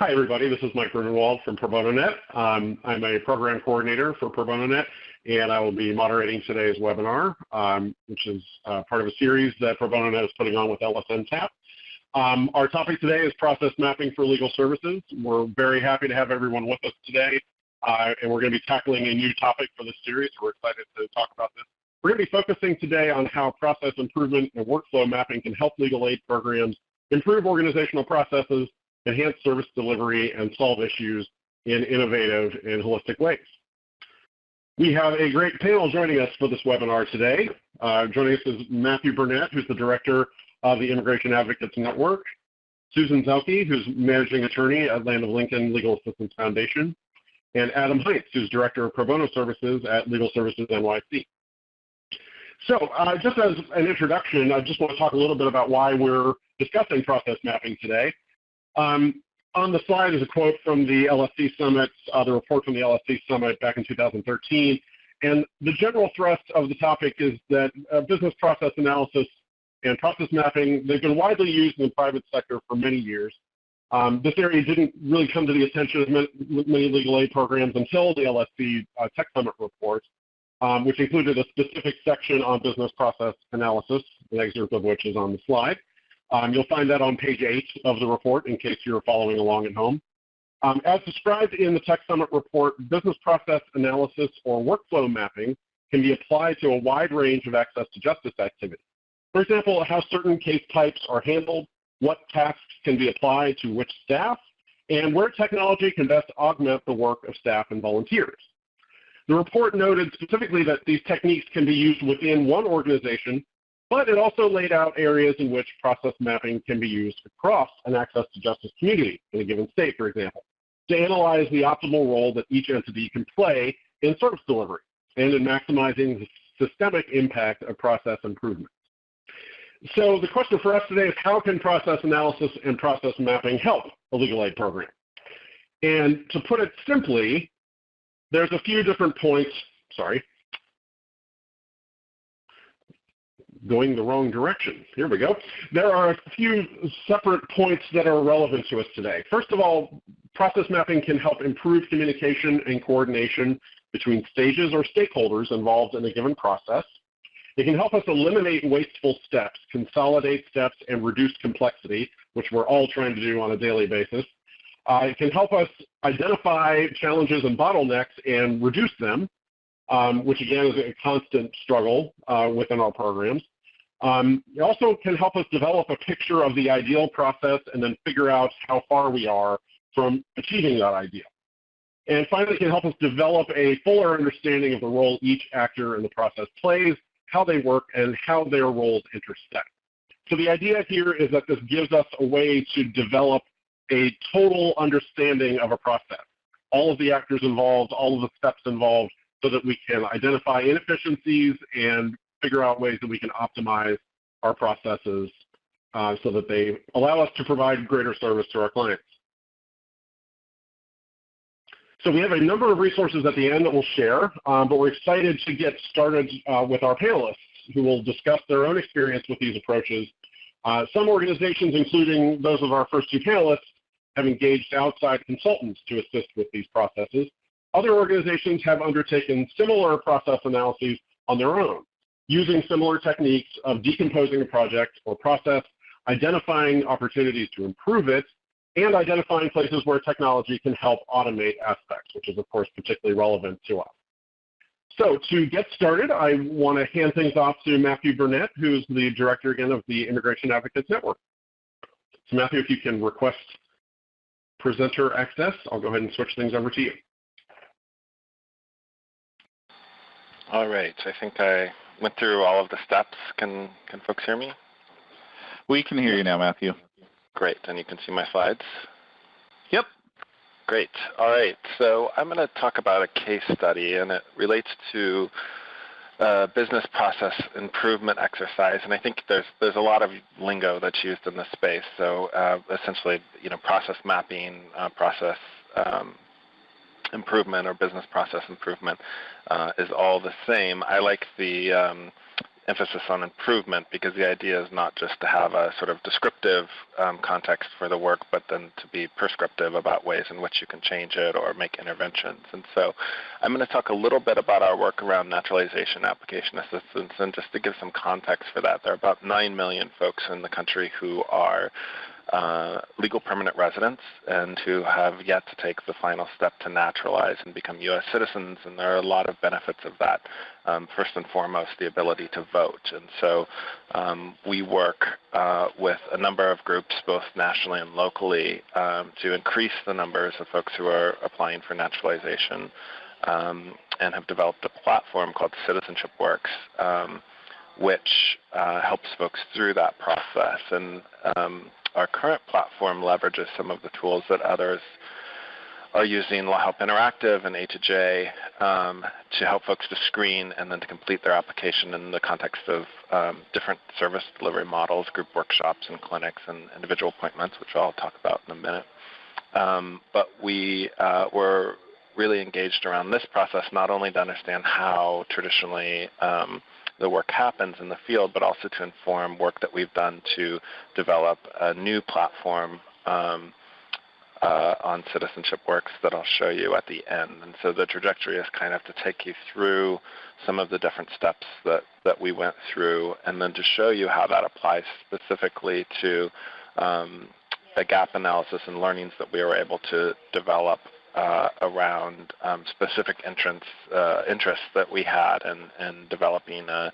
Hi, everybody. This is Mike Grunewald from Pro Bono Net. Um, I'm a program coordinator for Pro Bono Net, and I will be moderating today's webinar, um, which is uh, part of a series that Pro Bono Net is putting on with LSNTAP. Um, our topic today is process mapping for legal services. We're very happy to have everyone with us today, uh, and we're going to be tackling a new topic for this series. We're excited to talk about this. We're going to be focusing today on how process improvement and workflow mapping can help legal aid programs improve organizational processes enhance service delivery, and solve issues in innovative and holistic ways. We have a great panel joining us for this webinar today. Uh, joining us is Matthew Burnett, who's the director of the Immigration Advocates Network, Susan Zelke, who's managing attorney at Land of Lincoln Legal Assistance Foundation, and Adam Heintz, who's director of pro bono services at Legal Services NYC. So uh, just as an introduction, I just want to talk a little bit about why we're discussing process mapping today. Um, on the slide is a quote from the LSC Summit, uh, the report from the LSC Summit back in 2013. And the general thrust of the topic is that uh, business process analysis and process mapping, they've been widely used in the private sector for many years. Um, this area didn't really come to the attention of many legal aid programs until the LSC uh, Tech Summit report, um, which included a specific section on business process analysis, the excerpt of which is on the slide. Um, you'll find that on page 8 of the report in case you're following along at home. Um, as described in the Tech Summit report, business process analysis or workflow mapping can be applied to a wide range of access to justice activities. For example, how certain case types are handled, what tasks can be applied to which staff, and where technology can best augment the work of staff and volunteers. The report noted specifically that these techniques can be used within one organization but it also laid out areas in which process mapping can be used across an access to justice community in a given state, for example, to analyze the optimal role that each entity can play in service delivery and in maximizing the systemic impact of process improvement. So the question for us today is how can process analysis and process mapping help a legal aid program? And to put it simply, there's a few different points, sorry, going the wrong direction. Here we go. There are a few separate points that are relevant to us today. First of all, process mapping can help improve communication and coordination between stages or stakeholders involved in a given process. It can help us eliminate wasteful steps, consolidate steps, and reduce complexity, which we're all trying to do on a daily basis. Uh, it can help us identify challenges and bottlenecks and reduce them, um, which again is a constant struggle uh, within our programs. Um, it also can help us develop a picture of the ideal process and then figure out how far we are from achieving that ideal. And finally, it can help us develop a fuller understanding of the role each actor in the process plays, how they work, and how their roles intersect. So the idea here is that this gives us a way to develop a total understanding of a process, all of the actors involved, all of the steps involved, so that we can identify inefficiencies and figure out ways that we can optimize our processes uh, so that they allow us to provide greater service to our clients. So we have a number of resources at the end that we'll share, um, but we're excited to get started uh, with our panelists who will discuss their own experience with these approaches. Uh, some organizations, including those of our first two panelists, have engaged outside consultants to assist with these processes. Other organizations have undertaken similar process analyses on their own using similar techniques of decomposing a project or process, identifying opportunities to improve it, and identifying places where technology can help automate aspects, which is of course particularly relevant to us. So to get started, I want to hand things off to Matthew Burnett, who's the director again of the Immigration Advocates Network. So Matthew, if you can request presenter access, I'll go ahead and switch things over to you. All right, I think I went through all of the steps. Can can folks hear me? We can hear you now, Matthew. Great, and you can see my slides? Yep. Great. All right, so I'm going to talk about a case study, and it relates to uh, business process improvement exercise, and I think there's there's a lot of lingo that's used in this space. So uh, essentially, you know, process mapping, uh, process um, improvement or business process improvement uh, is all the same. I like the um, emphasis on improvement because the idea is not just to have a sort of descriptive um, context for the work, but then to be prescriptive about ways in which you can change it or make interventions. And so I'm going to talk a little bit about our work around naturalization application assistance. And just to give some context for that, there are about 9 million folks in the country who are uh, legal permanent residents and who have yet to take the final step to naturalize and become U.S. citizens. And there are a lot of benefits of that. Um, first and foremost, the ability to vote. And so um, we work uh, with a number of groups, both nationally and locally, um, to increase the numbers of folks who are applying for naturalization um, and have developed a platform called Citizenship Works um, which uh, helps folks through that process. And um, our current platform leverages some of the tools that others are using LawHelp Interactive and A2J um, to help folks to screen and then to complete their application in the context of um, different service delivery models, group workshops and clinics and individual appointments, which I'll talk about in a minute. Um, but we uh, were really engaged around this process not only to understand how traditionally um, the work happens in the field, but also to inform work that we've done to develop a new platform um, uh, on Citizenship Works that I'll show you at the end. And so the trajectory is kind of to take you through some of the different steps that, that we went through and then to show you how that applies specifically to um, a gap analysis and learnings that we were able to develop uh, around um, specific entrance, uh, interests that we had in, in developing an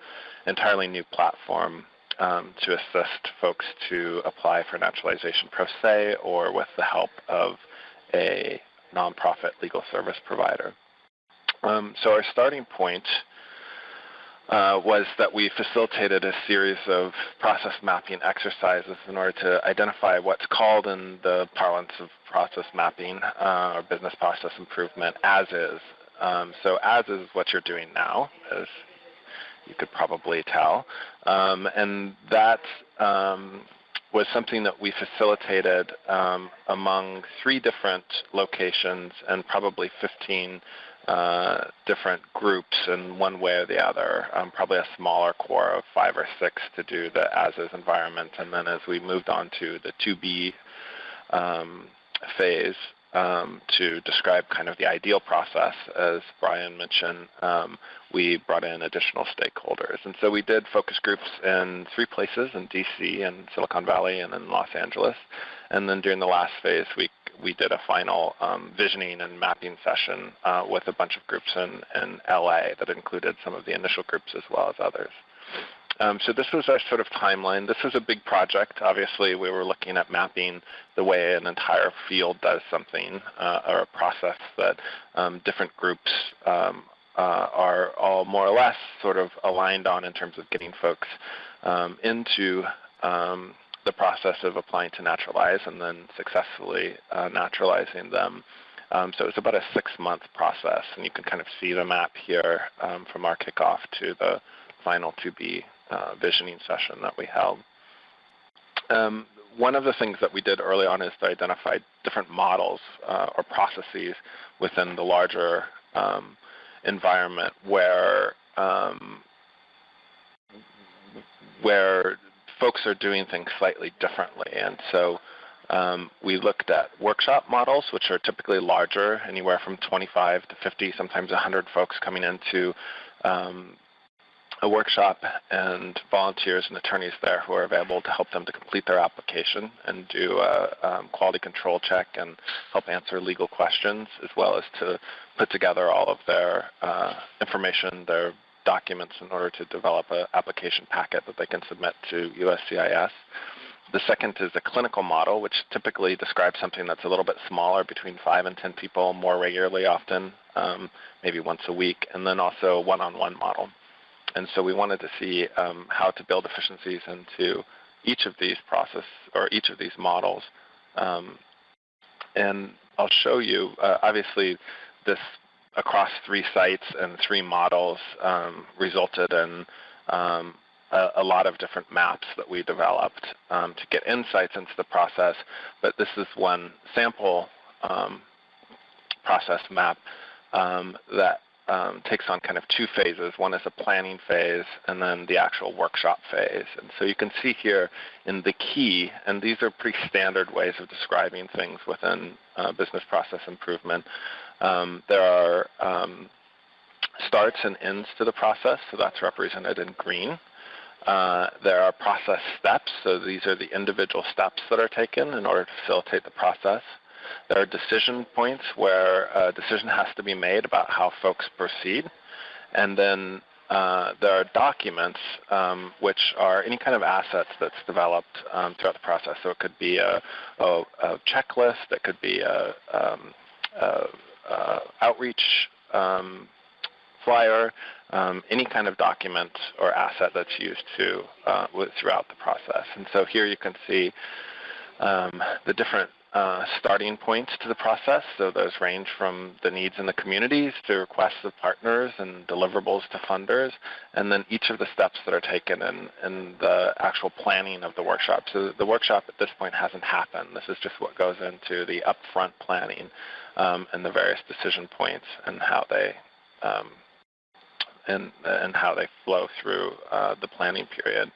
entirely new platform um, to assist folks to apply for naturalization pro se or with the help of a nonprofit legal service provider. Um, so our starting point uh, was that we facilitated a series of process mapping exercises in order to identify what's called in the parlance of process mapping uh, or business process improvement as is. Um, so as is what you're doing now, as you could probably tell. Um, and that um, was something that we facilitated um, among three different locations and probably 15 uh, different groups in one way or the other, um, probably a smaller core of five or six to do the as-is environment. And then as we moved on to the to-be um, phase um, to describe kind of the ideal process, as Brian mentioned, um, we brought in additional stakeholders. And so we did focus groups in three places, in DC and Silicon Valley and in Los Angeles. And then during the last phase, we we did a final um, visioning and mapping session uh, with a bunch of groups in, in LA that included some of the initial groups as well as others. Um, so this was our sort of timeline. This was a big project. Obviously, we were looking at mapping the way an entire field does something uh, or a process that um, different groups um, uh, are all more or less sort of aligned on in terms of getting folks um, into um, the process of applying to naturalize and then successfully uh, naturalizing them. Um, so it's about a six-month process, and you can kind of see the map here um, from our kickoff to the final to-be uh, visioning session that we held. Um, one of the things that we did early on is to identify different models uh, or processes within the larger um, environment where um, where folks are doing things slightly differently. And so um, we looked at workshop models, which are typically larger, anywhere from 25 to 50, sometimes 100 folks coming into um, a workshop and volunteers and attorneys there who are available to help them to complete their application and do a um, quality control check and help answer legal questions as well as to put together all of their uh, information, their documents in order to develop an application packet that they can submit to USCIS. The second is a clinical model, which typically describes something that's a little bit smaller, between 5 and 10 people more regularly often, um, maybe once a week, and then also a one-on-one model. And so we wanted to see um, how to build efficiencies into each of these process or each of these models. Um, and I'll show you, uh, obviously, this across three sites and three models um, resulted in um, a, a, lot of different maps that we developed um, to get insights into the process. But this is one sample um, process map um, that um, takes on kind of two phases. One is a planning phase and then the actual workshop phase. And so you can see here in the key, and these are pretty standard ways of describing things within uh, business process improvement. Um, there are um, starts and ends to the process, so that's represented in green. Uh, there are process steps, so these are the individual steps that are taken in order to facilitate the process. There are decision points where a decision has to be made about how folks proceed. And then uh, there are documents, um, which are any kind of assets that's developed um, throughout the process. So it could be a, a, a checklist, it could be a, um, a outreach um, flyer, um, any kind of document or asset that's used to uh, throughout the process. And so here you can see um, the different uh, starting points to the process. So those range from the needs in the communities to requests of partners and deliverables to funders, and then each of the steps that are taken in, in the actual planning of the workshop. So the workshop at this point hasn't happened. This is just what goes into the upfront planning um, and the various decision points and how they um, and, and how they flow through uh, the planning period.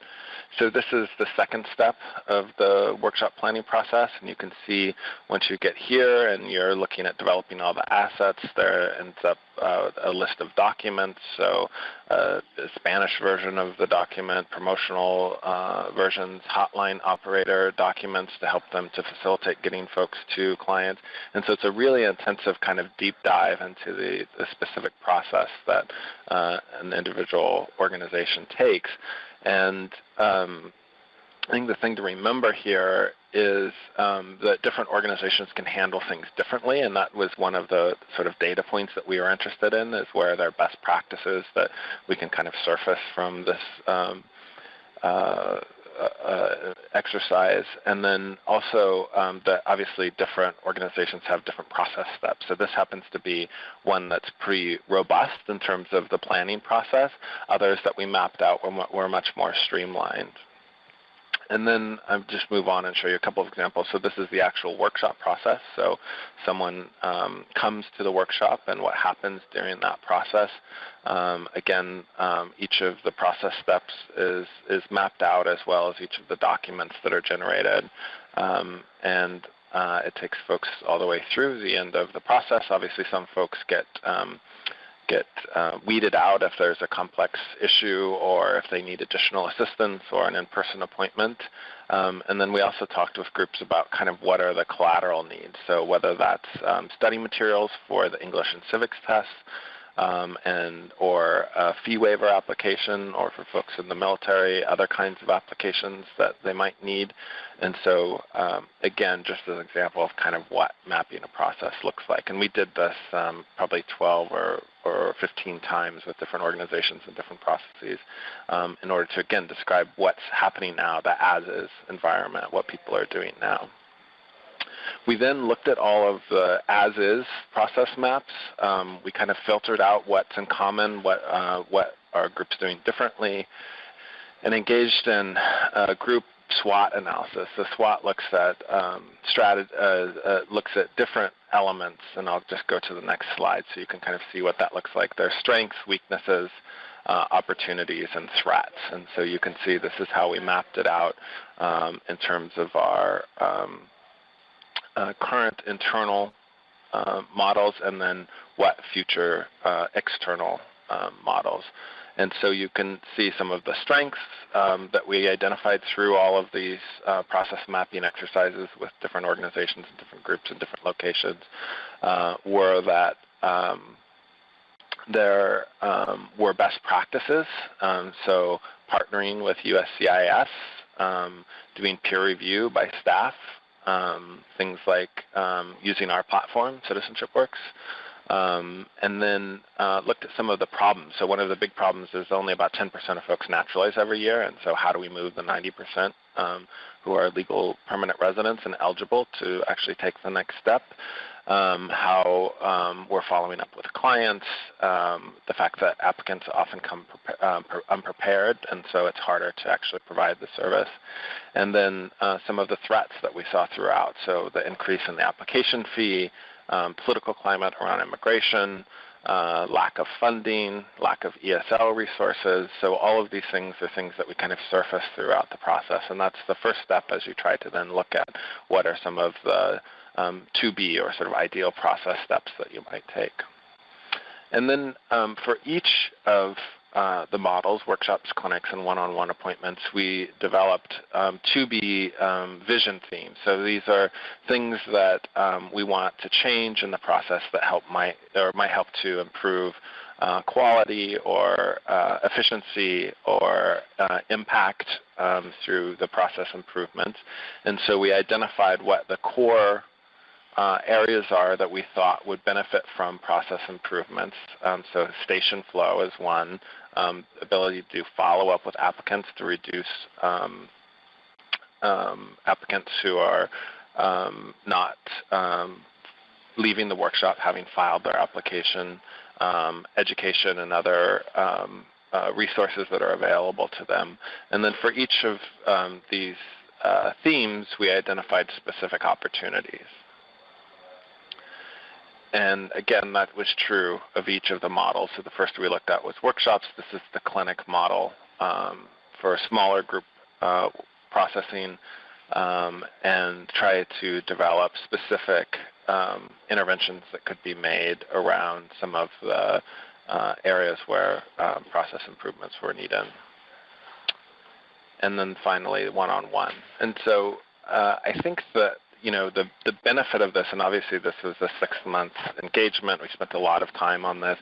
So this is the second step of the workshop planning process, and you can see once you get here and you're looking at developing all the assets, there ends up uh, a list of documents, so uh, the Spanish version of the document, promotional uh, versions, hotline operator documents to help them to facilitate getting folks to clients. And so it's a really intensive kind of deep dive into the, the specific process that uh, an individual organization takes. And um, I think the thing to remember here is um, that different organizations can handle things differently, and that was one of the sort of data points that we were interested in, is where there are best practices that we can kind of surface from this um, uh, uh, exercise. And then also um, that obviously different organizations have different process steps. So this happens to be one that's pretty robust in terms of the planning process. Others that we mapped out were, were much more streamlined. And then I'll just move on and show you a couple of examples. So this is the actual workshop process. So someone um, comes to the workshop and what happens during that process. Um, again, um, each of the process steps is, is mapped out as well as each of the documents that are generated. Um, and uh, it takes folks all the way through the end of the process. Obviously, some folks get um, get uh, weeded out if there's a complex issue or if they need additional assistance or an in-person appointment. Um, and then we also talked with groups about kind of what are the collateral needs. So whether that's um, study materials for the English and civics tests, um, and or a fee waiver application or for folks in the military, other kinds of applications that they might need. And so um, again, just an example of kind of what mapping a process looks like. And we did this um, probably 12 or, or 15 times with different organizations and different processes um, in order to, again, describe what's happening now, the as-is environment, what people are doing now. We then looked at all of the as-is process maps. Um, we kind of filtered out what's in common, what, uh, what are groups doing differently, and engaged in a group SWOT analysis. The SWOT looks at um, uh, uh, looks at different elements, and I'll just go to the next slide so you can kind of see what that looks like. Their strengths, weaknesses, uh, opportunities, and threats. And so you can see this is how we mapped it out um, in terms of our um, current internal uh, models and then what future uh, external um, models. And so you can see some of the strengths um, that we identified through all of these uh, process mapping exercises with different organizations and different groups and different locations uh, were that um, there um, were best practices. Um, so partnering with USCIS, um, doing peer review by staff um, things like um, using our platform, Citizenship Works, um, and then uh, looked at some of the problems. So one of the big problems is only about 10% of folks naturalize every year, and so how do we move the 90% um, who are legal permanent residents and eligible to actually take the next step? Um, how um, we're following up with clients, um, the fact that applicants often come um, unprepared, and so it's harder to actually provide the service. And then uh, some of the threats that we saw throughout, so the increase in the application fee, um, political climate around immigration, uh, lack of funding, lack of ESL resources. So all of these things are things that we kind of surface throughout the process. And that's the first step as you try to then look at what are some of the um, to be or sort of ideal process steps that you might take. And then um, for each of uh, the models, workshops, clinics, and one-on-one appointments, we developed um, to be um, vision themes. So these are things that um, we want to change in the process that help might or might help to improve uh, quality or uh, efficiency or uh, impact um, through the process improvements. And so we identified what the core uh, areas are that we thought would benefit from process improvements. Um, so station flow is one, um, ability to do follow-up with applicants to reduce um, um applicants who are um, not um, leaving the workshop having filed their application, education and other uh, resources that are available to them. And then for each of these uh, themes, we identified specific opportunities. And again, that was true of each of the models. So the first we looked at was workshops. This is the clinic model um, for a smaller group uh, processing um, and try to develop specific um, interventions that could be made around some of the uh, areas where um, process improvements were needed. And then finally, one-on-one. -on -one. And so uh, I think that you know, the, the benefit of this, and obviously this was a six-month engagement. We spent a lot of time on this,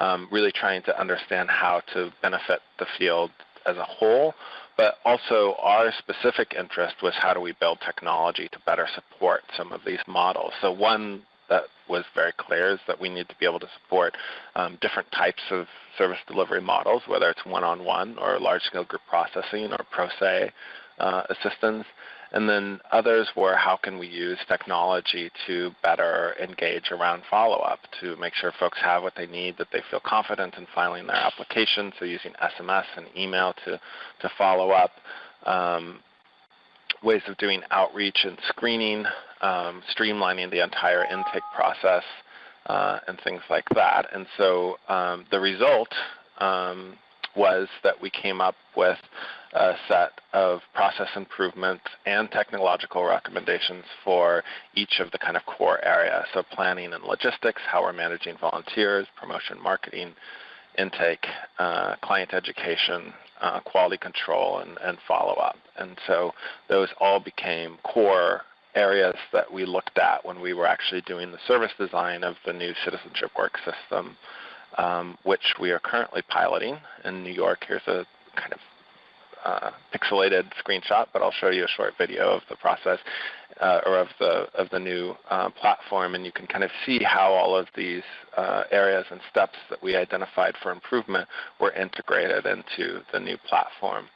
um, really trying to understand how to benefit the field as a whole. But also our specific interest was how do we build technology to better support some of these models. So one that was very clear is that we need to be able to support um, different types of service delivery models, whether it's one-on-one -on -one or large-scale group processing or pro se uh, assistance. And then others were how can we use technology to better engage around follow-up to make sure folks have what they need, that they feel confident in filing their application, so using SMS and email to, to follow up. Um, ways of doing outreach and screening, um, streamlining the entire intake process, uh, and things like that. And so um, the result um, was that we came up with a set of process improvements and technological recommendations for each of the kind of core areas. So planning and logistics, how we're managing volunteers, promotion marketing, intake, uh, client education, uh, quality control, and, and follow-up. And so those all became core areas that we looked at when we were actually doing the service design of the new citizenship work system, um, which we are currently piloting in New York. Here's a kind of uh, pixelated screenshot, but I'll show you a short video of the process uh, or of the of the new uh, platform, and you can kind of see how all of these uh, areas and steps that we identified for improvement were integrated into the new platform.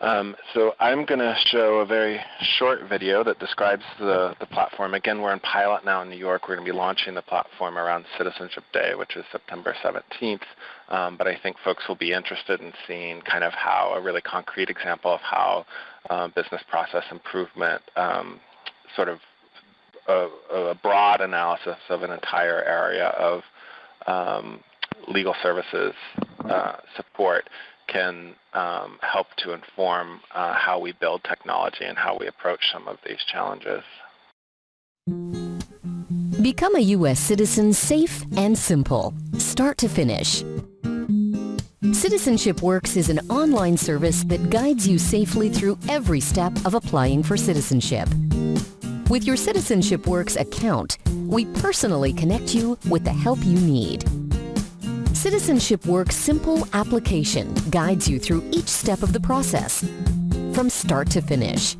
Um, so I'm going to show a very short video that describes the, the platform. Again, we're in pilot now in New York. We're going to be launching the platform around Citizenship Day, which is September 17th. Um, but I think folks will be interested in seeing kind of how a really concrete example of how uh, business process improvement um, sort of a, a, broad analysis of an entire area of um, legal services uh, support can um, help to inform uh, how we build technology and how we approach some of these challenges. Become a U.S. citizen safe and simple, start to finish. Citizenship Works is an online service that guides you safely through every step of applying for citizenship. With your Citizenship Works account, we personally connect you with the help you need. Citizenship Works' simple application guides you through each step of the process, from start to finish.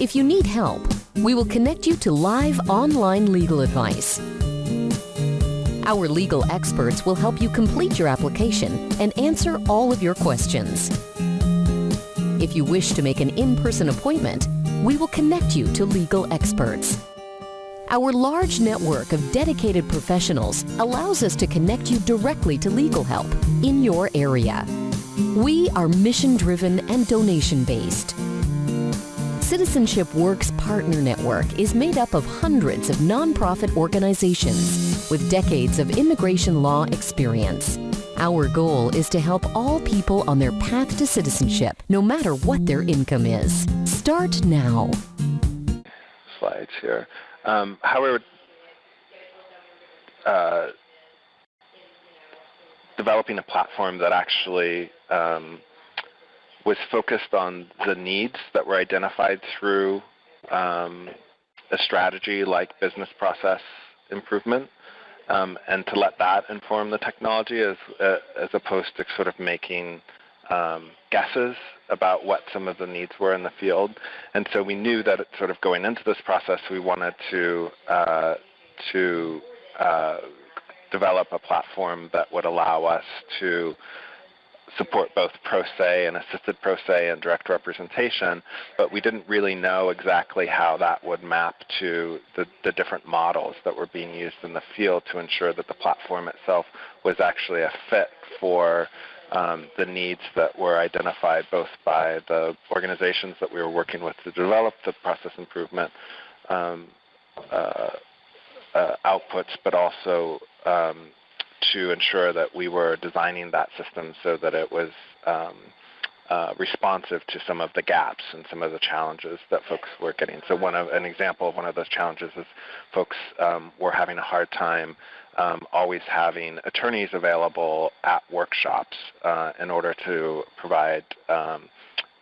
If you need help, we will connect you to live online legal advice. Our legal experts will help you complete your application and answer all of your questions. If you wish to make an in-person appointment, we will connect you to legal experts. Our large network of dedicated professionals allows us to connect you directly to legal help in your area. We are mission-driven and donation-based. Citizenship Works Partner Network is made up of hundreds of nonprofit organizations with decades of immigration law experience. Our goal is to help all people on their path to citizenship, no matter what their income is. Start now. Slides here. Um, how we would uh, developing a platform that actually um, was focused on the needs that were identified through um, a strategy like business process improvement um, and to let that inform the technology as, uh, as opposed to sort of making um, guesses about what some of the needs were in the field. And so we knew that sort of going into this process, we wanted to, uh, to uh, develop a platform that would allow us to support both pro se and assisted pro se and direct representation, but we didn't really know exactly how that would map to the, the, different models that were being used in the field to ensure that the platform itself was actually a fit for um, the needs that were identified both by the organizations that we were working with to develop the process improvement um, uh, uh, outputs, but also um, to ensure that we were designing that system so that it was um, uh, responsive to some of the gaps and some of the challenges that folks were getting. So one of an example of one of those challenges is folks um, were having a hard time um, always having attorneys available at workshops uh, in order to provide um,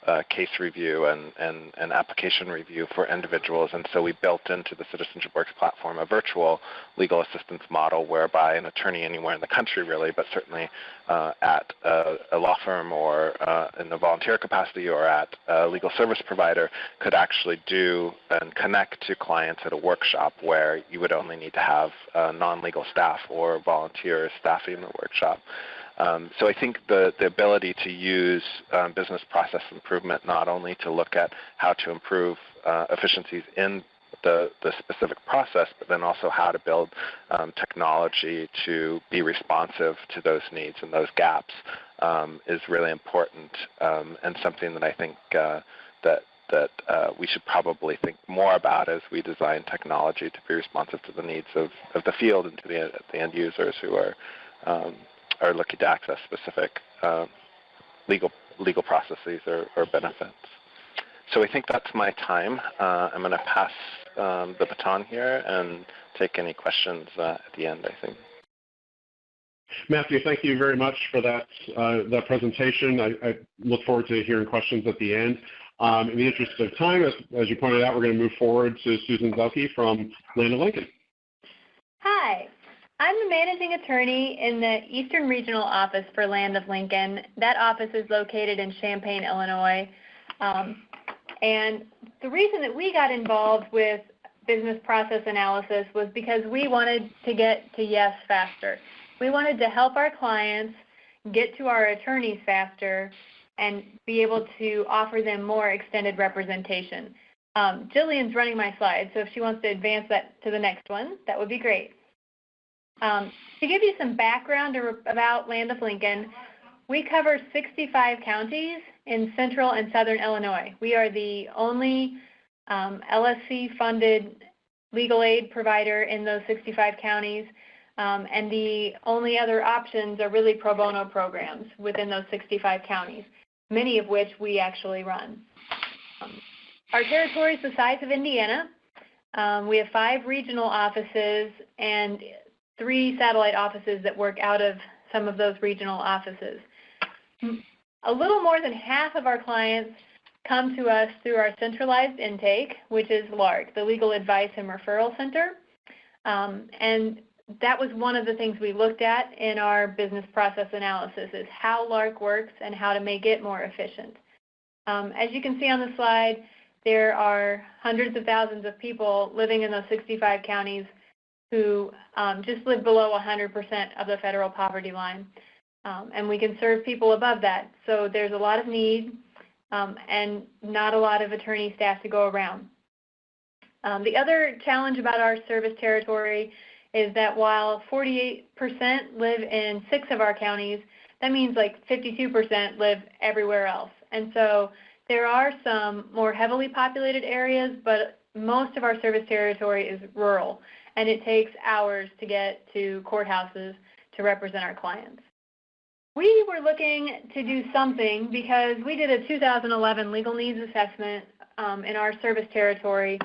uh, case review and, and, and, application review for individuals. And so we built into the Citizenship Works platform a virtual legal assistance model whereby an attorney anywhere in the country really, but certainly uh, at a, a, law firm or uh, in a volunteer capacity or at a legal service provider could actually do and connect to clients at a workshop where you would only need to have uh, non-legal staff or volunteers staffing the workshop. Um, so I think the, the ability to use um, business process improvement not only to look at how to improve uh, efficiencies in the, the specific process, but then also how to build um, technology to be responsive to those needs and those gaps um, is really important um, and something that I think uh, that that uh, we should probably think more about as we design technology to be responsive to the needs of, of the field and to the, the end users who are um, are looking to access specific uh, legal legal processes or, or, benefits. So I think that's my time. Uh, I'm going to pass um, the baton here and take any questions uh, at the end, I think. Matthew, thank you very much for that, uh, that presentation. I, I, look forward to hearing questions at the end. Um, in the interest of time, as, as, you pointed out, we're going to move forward to Susan Zelke from Land of Lincoln. Hi. I'm the managing attorney in the Eastern Regional Office for Land of Lincoln. That office is located in Champaign, Illinois. Um, and the reason that we got involved with business process analysis was because we wanted to get to yes faster. We wanted to help our clients get to our attorneys faster and be able to offer them more extended representation. Um, Jillian's running my slide, so if she wants to advance that to the next one, that would be great. Um, to give you some background about Land of Lincoln, we cover 65 counties in central and southern Illinois. We are the only um, LSC-funded legal aid provider in those 65 counties, um, and the only other options are really pro bono programs within those 65 counties, many of which we actually run. Um, our territory is the size of Indiana. Um, we have five regional offices, and three satellite offices that work out of some of those regional offices. A little more than half of our clients come to us through our centralized intake, which is LARC, the Legal Advice and Referral Center. Um, and that was one of the things we looked at in our business process analysis is how LARC works and how to make it more efficient. Um, as you can see on the slide, there are hundreds of thousands of people living in those 65 counties who um, just live below 100% of the federal poverty line. Um, and we can serve people above that. So there's a lot of need um, and not a lot of attorney staff to go around. Um, the other challenge about our service territory is that while 48% live in six of our counties, that means like 52% live everywhere else. And so there are some more heavily populated areas, but most of our service territory is rural, and it takes hours to get to courthouses to represent our clients. We were looking to do something because we did a 2011 legal needs assessment um, in our service territory.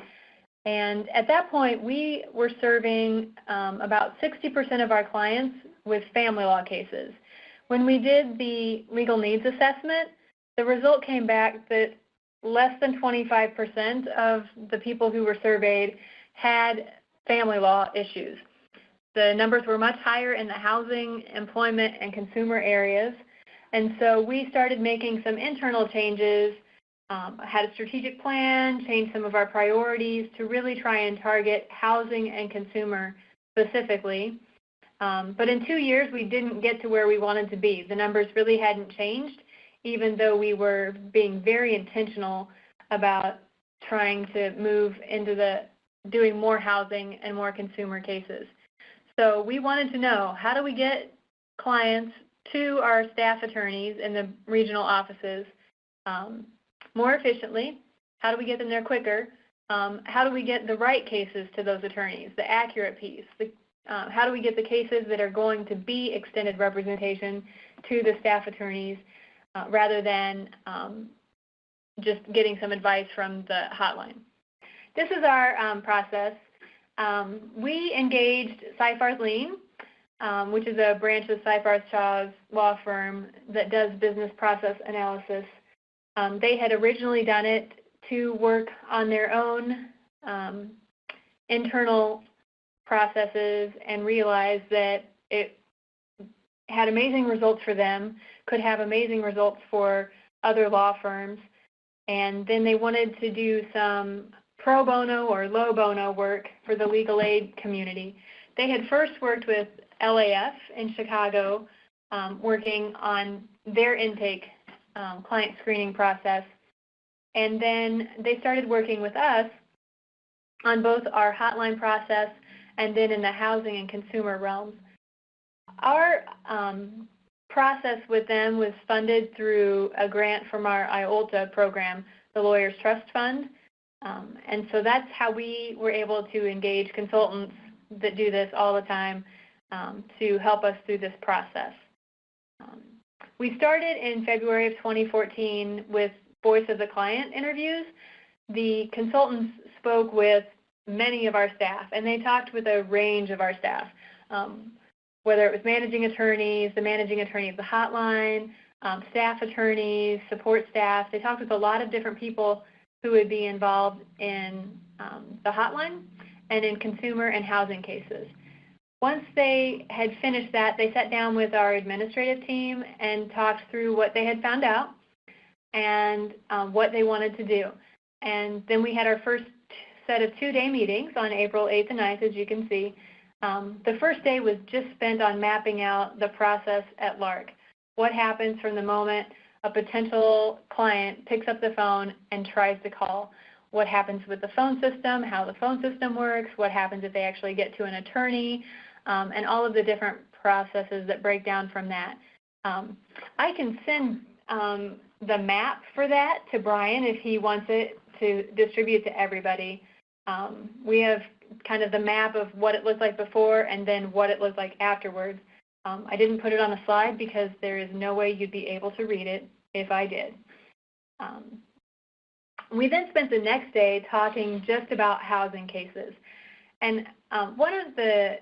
And at that point, we were serving um, about 60% of our clients with family law cases. When we did the legal needs assessment, the result came back that less than 25% of the people who were surveyed had family law issues. The numbers were much higher in the housing, employment, and consumer areas. And so we started making some internal changes, um, had a strategic plan, changed some of our priorities to really try and target housing and consumer specifically. Um, but in two years, we didn't get to where we wanted to be. The numbers really hadn't changed, even though we were being very intentional about trying to move into the doing more housing and more consumer cases. So we wanted to know, how do we get clients to our staff attorneys in the regional offices um, more efficiently? How do we get them there quicker? Um, how do we get the right cases to those attorneys, the accurate piece? The, uh, how do we get the cases that are going to be extended representation to the staff attorneys uh, rather than um, just getting some advice from the hotline? This is our um, process. Um, we engaged Seyfarth Lean, um, which is a branch of Seyfarth Shaw's law firm that does business process analysis. Um, they had originally done it to work on their own um, internal processes and realized that it had amazing results for them, could have amazing results for other law firms. And then they wanted to do some pro bono or low bono work for the legal aid community. They had first worked with LAF in Chicago, um, working on their intake um, client screening process. And then they started working with us on both our hotline process and then in the housing and consumer realms. Our um, process with them was funded through a grant from our IOLTA program, the Lawyers Trust Fund. Um, and so that's how we were able to engage consultants that do this all the time um, to help us through this process. Um, we started in February of 2014 with voice of the client interviews. The consultants spoke with many of our staff, and they talked with a range of our staff, um, whether it was managing attorneys, the managing attorney of the hotline, um, staff attorneys, support staff. They talked with a lot of different people who would be involved in um, the hotline and in consumer and housing cases. Once they had finished that, they sat down with our administrative team and talked through what they had found out and um, what they wanted to do. And then we had our first set of two-day meetings on April 8th and 9th, as you can see. Um, the first day was just spent on mapping out the process at LARC. What happens from the moment a potential client picks up the phone and tries to call. What happens with the phone system, how the phone system works, what happens if they actually get to an attorney, um, and all of the different processes that break down from that. Um, I can send um, the map for that to Brian if he wants it to distribute to everybody. Um, we have kind of the map of what it looked like before and then what it looked like afterwards. Um, I didn't put it on a slide because there is no way you'd be able to read it if I did. Um, we then spent the next day talking just about housing cases. And um, one of the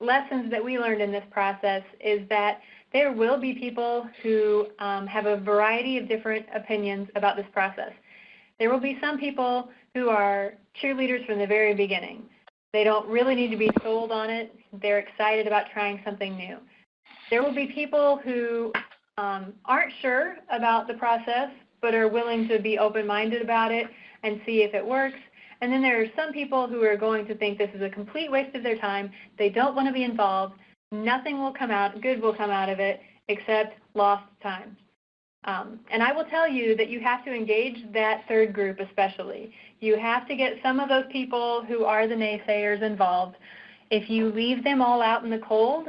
lessons that we learned in this process is that there will be people who um, have a variety of different opinions about this process. There will be some people who are cheerleaders from the very beginning. They don't really need to be sold on it. They're excited about trying something new. There will be people who um, aren't sure about the process but are willing to be open-minded about it and see if it works. And then there are some people who are going to think this is a complete waste of their time. They don't want to be involved. Nothing will come out, good will come out of it, except lost time. Um, and I will tell you that you have to engage that third group especially. You have to get some of those people who are the naysayers involved. If you leave them all out in the cold,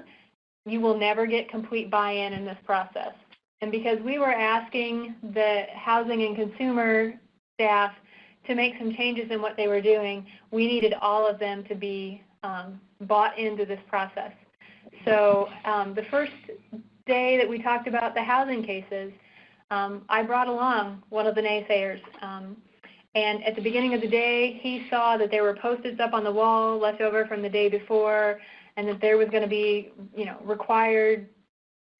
you will never get complete buy-in in this process. and because we were asking the housing and consumer staff to make some changes in what they were doing, we needed all of them to be um, bought into this process. So um, the first day that we talked about the housing cases, um, I brought along one of the naysayers. Um, and at the beginning of the day, he saw that there were post-its up on the wall left over from the day before, and that there was going to be, you know, required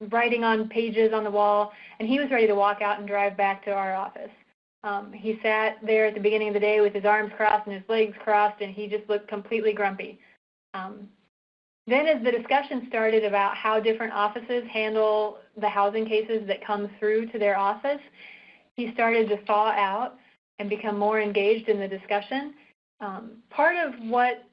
writing on pages on the wall, and he was ready to walk out and drive back to our office. Um, he sat there at the beginning of the day with his arms crossed and his legs crossed, and he just looked completely grumpy. Um, then as the discussion started about how different offices handle the housing cases that come through to their office, he started to thaw out and become more engaged in the discussion. Um, part of what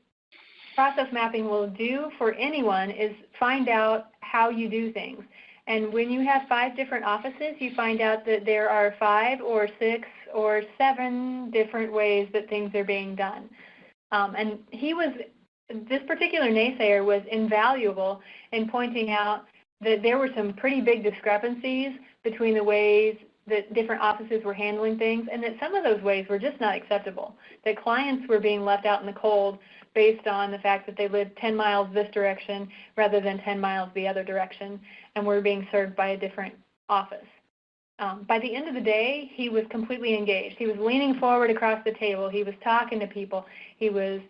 process mapping will do for anyone is find out how you do things. And when you have five different offices, you find out that there are five or six or seven different ways that things are being done. Um, and he was, this particular naysayer was invaluable in pointing out that there were some pretty big discrepancies between the ways that different offices were handling things and that some of those ways were just not acceptable. That clients were being left out in the cold based on the fact that they lived 10 miles this direction rather than 10 miles the other direction and were being served by a different office. Um, by the end of the day, he was completely engaged. He was leaning forward across the table. He was talking to people. He was,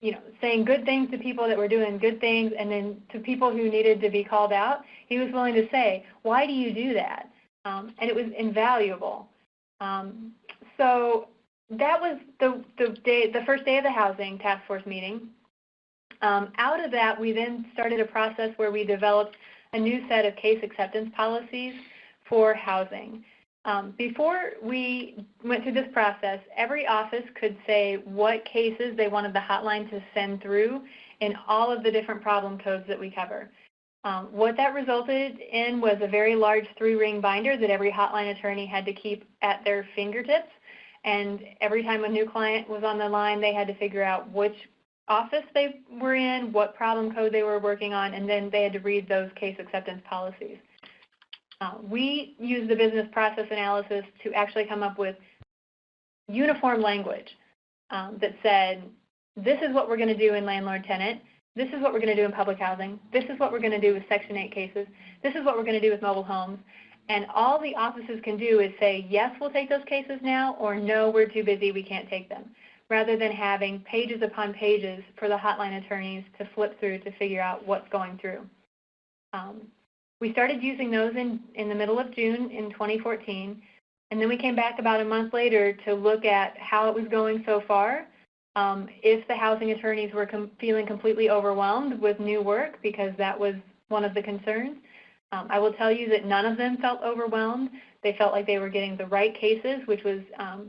you know, saying good things to people that were doing good things, and then to people who needed to be called out, he was willing to say, "Why do you do that?" Um, and it was invaluable. Um, so that was the the day, the first day of the housing task force meeting. Um, out of that, we then started a process where we developed a new set of case acceptance policies for housing. Um, before we went through this process, every office could say what cases they wanted the hotline to send through in all of the different problem codes that we cover. Um, what that resulted in was a very large three-ring binder that every hotline attorney had to keep at their fingertips. And every time a new client was on the line, they had to figure out which office they were in, what problem code they were working on, and then they had to read those case acceptance policies. Uh, we use the business process analysis to actually come up with uniform language um, that said, this is what we're going to do in landlord-tenant, this is what we're going to do in public housing, this is what we're going to do with Section 8 cases, this is what we're going to do with mobile homes, and all the offices can do is say, yes, we'll take those cases now, or no, we're too busy, we can't take them, rather than having pages upon pages for the hotline attorneys to flip through to figure out what's going through. Um, we started using those in, in the middle of June in 2014, and then we came back about a month later to look at how it was going so far, um, if the housing attorneys were com feeling completely overwhelmed with new work, because that was one of the concerns. Um, I will tell you that none of them felt overwhelmed. They felt like they were getting the right cases, which was um,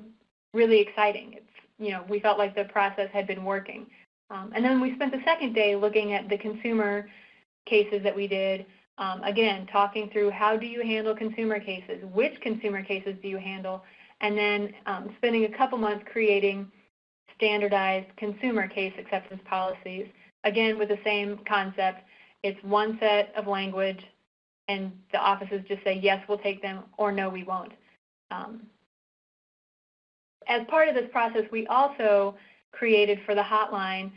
really exciting. It's, you know, we felt like the process had been working. Um, and then we spent the second day looking at the consumer cases that we did, um, again, talking through how do you handle consumer cases, which consumer cases do you handle, and then um, spending a couple months creating standardized consumer case acceptance policies, again with the same concept. It's one set of language, and the offices just say, yes, we'll take them, or no, we won't. Um, as part of this process, we also created for the hotline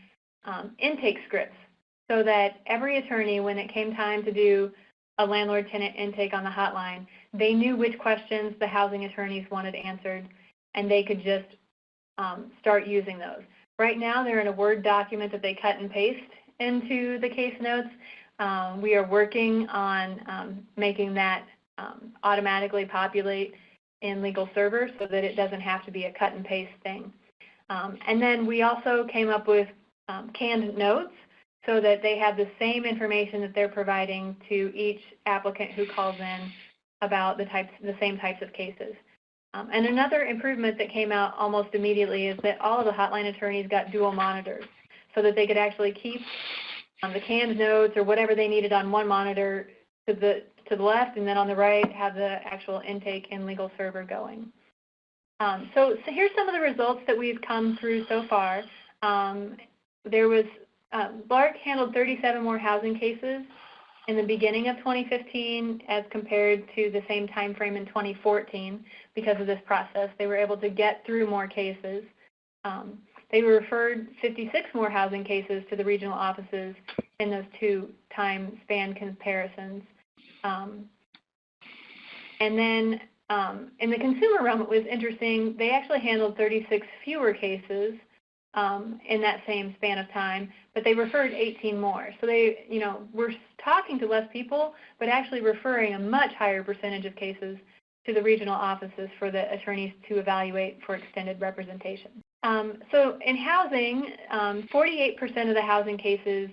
um, intake scripts so that every attorney, when it came time to do a landlord-tenant intake on the hotline, they knew which questions the housing attorneys wanted answered, and they could just um, start using those. Right now, they're in a Word document that they cut and paste into the case notes. Um, we are working on um, making that um, automatically populate in LegalServer so that it doesn't have to be a cut and paste thing. Um, and then we also came up with um, canned notes so that they have the same information that they're providing to each applicant who calls in about the types, the same types of cases. Um, and another improvement that came out almost immediately is that all of the hotline attorneys got dual monitors so that they could actually keep um, the canned notes or whatever they needed on one monitor to the to the left, and then on the right have the actual intake and LegalServer going. Um, so, so here's some of the results that we've come through so far. Um, there was BLARC handled 37 more housing cases in the beginning of 2015 as compared to the same time frame in 2014 because of this process. They were able to get through more cases. Um, they referred 56 more housing cases to the regional offices in those two time span comparisons. Um, and then um, in the consumer realm, it was interesting. They actually handled 36 fewer cases um, in that same span of time, but they referred 18 more. So they, you know, were talking to less people, but actually referring a much higher percentage of cases to the regional offices for the attorneys to evaluate for extended representation. Um, so in housing, 48% um, of the housing cases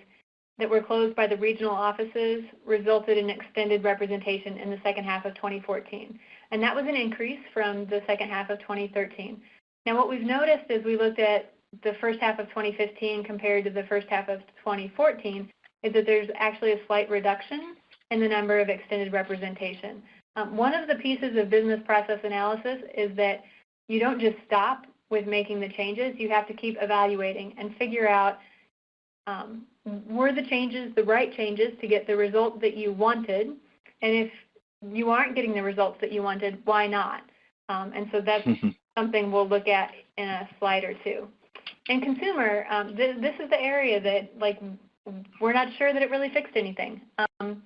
that were closed by the regional offices resulted in extended representation in the second half of 2014. And that was an increase from the second half of 2013. Now what we've noticed as we looked at the first half of 2015 compared to the first half of 2014 is that there's actually a slight reduction in the number of extended representation. Um, one of the pieces of business process analysis is that you don't just stop with making the changes. You have to keep evaluating and figure out um, were the changes the right changes to get the result that you wanted? And if you aren't getting the results that you wanted, why not? Um, and so that's something we'll look at in a slide or two. And consumer, um, th this is the area that like we're not sure that it really fixed anything. Um,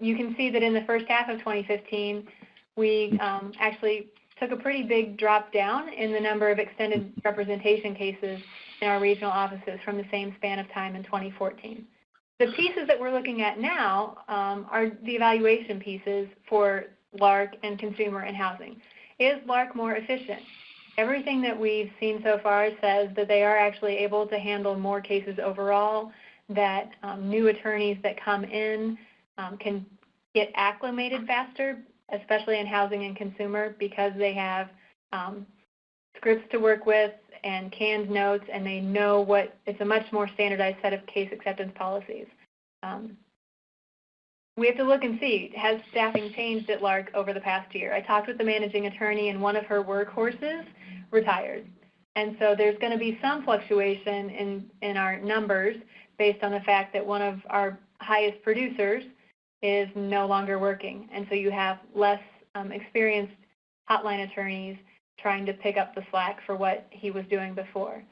you can see that in the first half of 2015, we um, actually took a pretty big drop down in the number of extended representation cases in our regional offices from the same span of time in 2014. The pieces that we're looking at now um, are the evaluation pieces for LARC and consumer and housing. Is LARC more efficient? Everything that we've seen so far says that they are actually able to handle more cases overall, that um, new attorneys that come in um, can get acclimated faster, especially in housing and consumer, because they have um, scripts to work with and canned notes, and they know what, it's a much more standardized set of case acceptance policies. Um, we have to look and see, has staffing changed at LARC over the past year? I talked with the managing attorney and one of her workhorses retired. And so there's going to be some fluctuation in, in our numbers based on the fact that one of our highest producers is no longer working. And so you have less um, experienced hotline attorneys trying to pick up the slack for what he was doing before.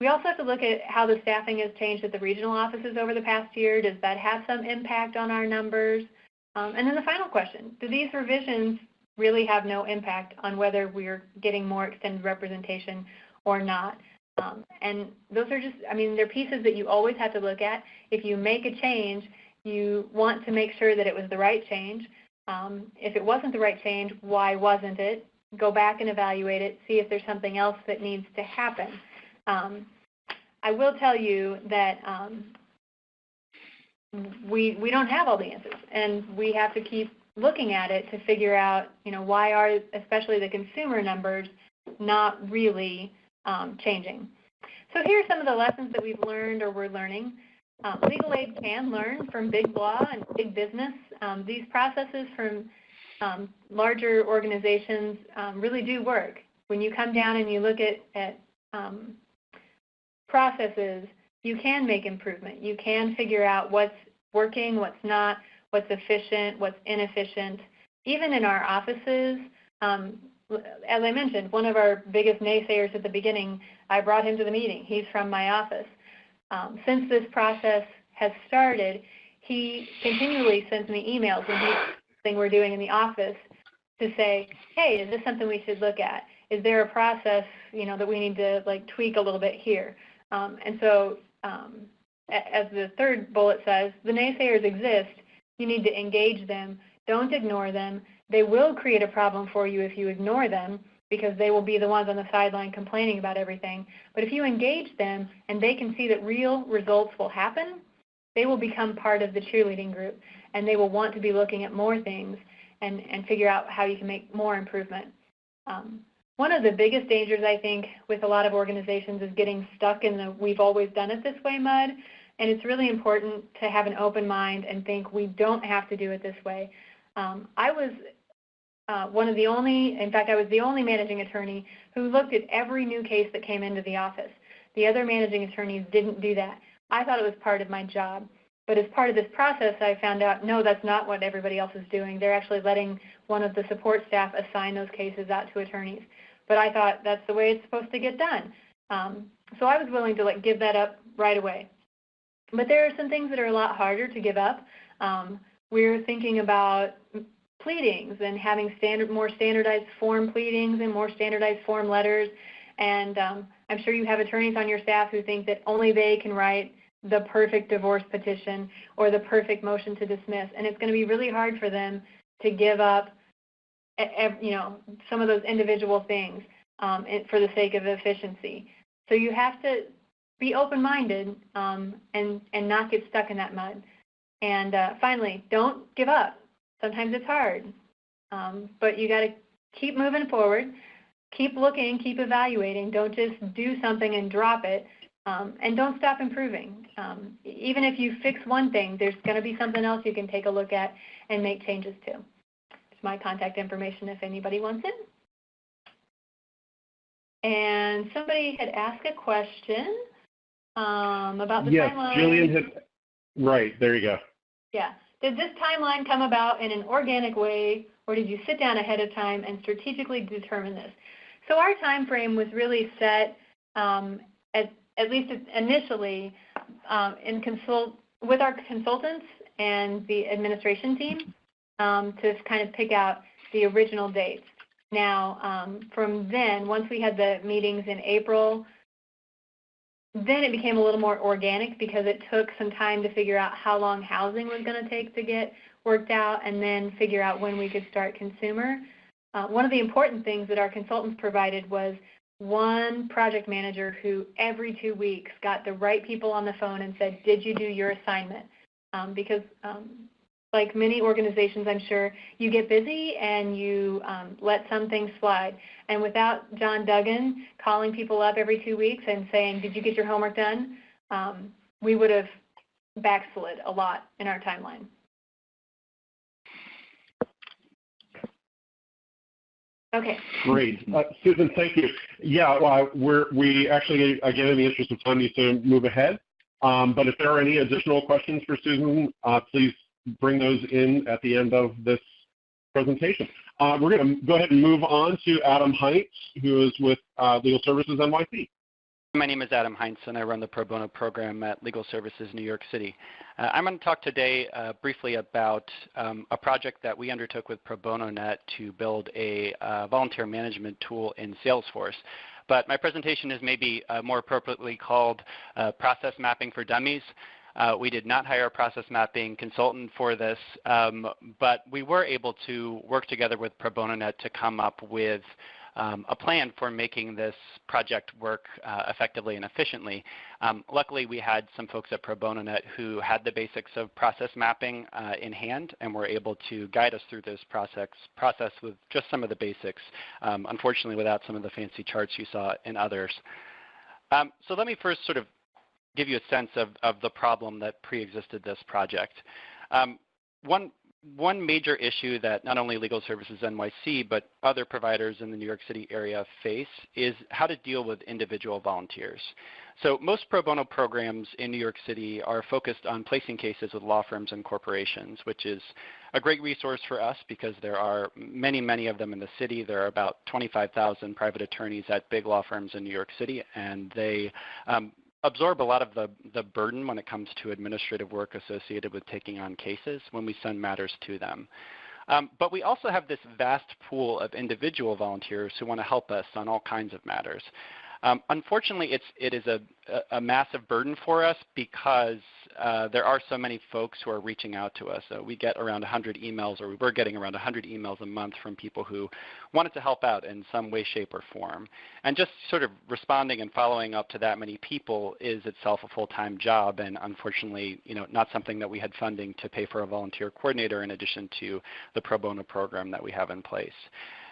We also have to look at how the staffing has changed at the regional offices over the past year. Does that have some impact on our numbers? Um, and then the final question, do these revisions really have no impact on whether we're getting more extended representation or not? Um, and those are just, I mean, they're pieces that you always have to look at. If you make a change, you want to make sure that it was the right change. Um, if it wasn't the right change, why wasn't it? Go back and evaluate it, see if there's something else that needs to happen. Um, I will tell you that um, we we don't have all the answers, and we have to keep looking at it to figure out, you know, why are especially the consumer numbers not really um, changing. So here are some of the lessons that we've learned or we're learning. Um, legal aid can learn from big law and big business. Um, these processes from um, larger organizations um, really do work. When you come down and you look at, at um, processes, you can make improvement. You can figure out what's working, what's not, what's efficient, what's inefficient. Even in our offices, um, as I mentioned, one of our biggest naysayers at the beginning, I brought him to the meeting. He's from my office. Um, since this process has started, he continually sends me emails when he's thing we're doing in the office to say, hey, is this something we should look at? Is there a process, you know, that we need to like tweak a little bit here? Um, and so, um, as the third bullet says, the naysayers exist. You need to engage them. Don't ignore them. They will create a problem for you if you ignore them because they will be the ones on the sideline complaining about everything. But if you engage them and they can see that real results will happen, they will become part of the cheerleading group and they will want to be looking at more things and, and figure out how you can make more improvement. Um, one of the biggest dangers, I think, with a lot of organizations is getting stuck in the we've always done it this way mud. And it's really important to have an open mind and think we don't have to do it this way. Um, I was uh, one of the only, in fact, I was the only managing attorney who looked at every new case that came into the office. The other managing attorneys didn't do that. I thought it was part of my job. But as part of this process, I found out, no, that's not what everybody else is doing. They're actually letting one of the support staff assign those cases out to attorneys. But I thought that's the way it's supposed to get done. Um, so I was willing to like give that up right away. But there are some things that are a lot harder to give up. Um, we're thinking about pleadings and having standard, more standardized form pleadings and more standardized form letters. And um, I'm sure you have attorneys on your staff who think that only they can write the perfect divorce petition or the perfect motion to dismiss. And it's going to be really hard for them to give up, you know, some of those individual things um, for the sake of efficiency. So you have to be open-minded um, and, and not get stuck in that mud. And uh, finally, don't give up. Sometimes it's hard, um, but you got to keep moving forward, keep looking, keep evaluating. Don't just do something and drop it, um, and don't stop improving. Um, even if you fix one thing, there's going to be something else you can take a look at and make changes to. It's my contact information if anybody wants it. And somebody had asked a question um, about the yes, timeline. Jillian had, right, there you go. Yeah. Did this timeline come about in an organic way, or did you sit down ahead of time and strategically determine this? So our time frame was really set, um, at, at least initially, um, in consult with our consultants and the administration team um, to kind of pick out the original dates. Now, um, from then, once we had the meetings in April, then it became a little more organic because it took some time to figure out how long housing was going to take to get worked out and then figure out when we could start consumer. Uh, one of the important things that our consultants provided was one project manager who every two weeks got the right people on the phone and said, did you do your assignment? Um, because um, like many organizations, I'm sure, you get busy and you um, let some things slide. And without John Duggan calling people up every two weeks and saying, did you get your homework done? Um, we would have backslid a lot in our timeline. Okay. Great. Uh, Susan, thank you. Yeah, uh, we're, we actually, again, in the interest of time, need to move ahead. Um, but if there are any additional questions for Susan, uh, please bring those in at the end of this presentation. Uh, we're going to go ahead and move on to Adam Heintz, who is with uh, Legal Services NYC. My name is Adam Heintz, and I run the pro bono program at Legal Services New York City. Uh, I'm going to talk today uh, briefly about um, a project that we undertook with Pro Bono Net to build a uh, volunteer management tool in Salesforce. But my presentation is maybe uh, more appropriately called uh, Process Mapping for Dummies. Uh, we did not hire a process mapping consultant for this, um, but we were able to work together with Pro Bono Net to come up with um, a plan for making this project work uh, effectively and efficiently. Um, luckily, we had some folks at Pro Bono Net who had the basics of process mapping uh, in hand and were able to guide us through this process, process with just some of the basics, um, unfortunately without some of the fancy charts you saw in others. Um, so let me first sort of give you a sense of, of the problem that pre-existed this project. Um, one, one major issue that not only Legal Services NYC, but other providers in the New York City area face is how to deal with individual volunteers. So most pro bono programs in New York City are focused on placing cases with law firms and corporations, which is a great resource for us because there are many, many of them in the city. There are about 25,000 private attorneys at big law firms in New York City, and they um, absorb a lot of the, the burden when it comes to administrative work associated with taking on cases when we send matters to them. Um, but we also have this vast pool of individual volunteers who want to help us on all kinds of matters. Um, unfortunately, it's, it is a, a, massive burden for us because uh, there are so many folks who are reaching out to us. So we get around 100 emails, or we were getting around 100 emails a month from people who wanted to help out in some way, shape, or form. And just sort of responding and following up to that many people is itself a full-time job, and unfortunately, you know, not something that we had funding to pay for a volunteer coordinator in addition to the pro bono program that we have in place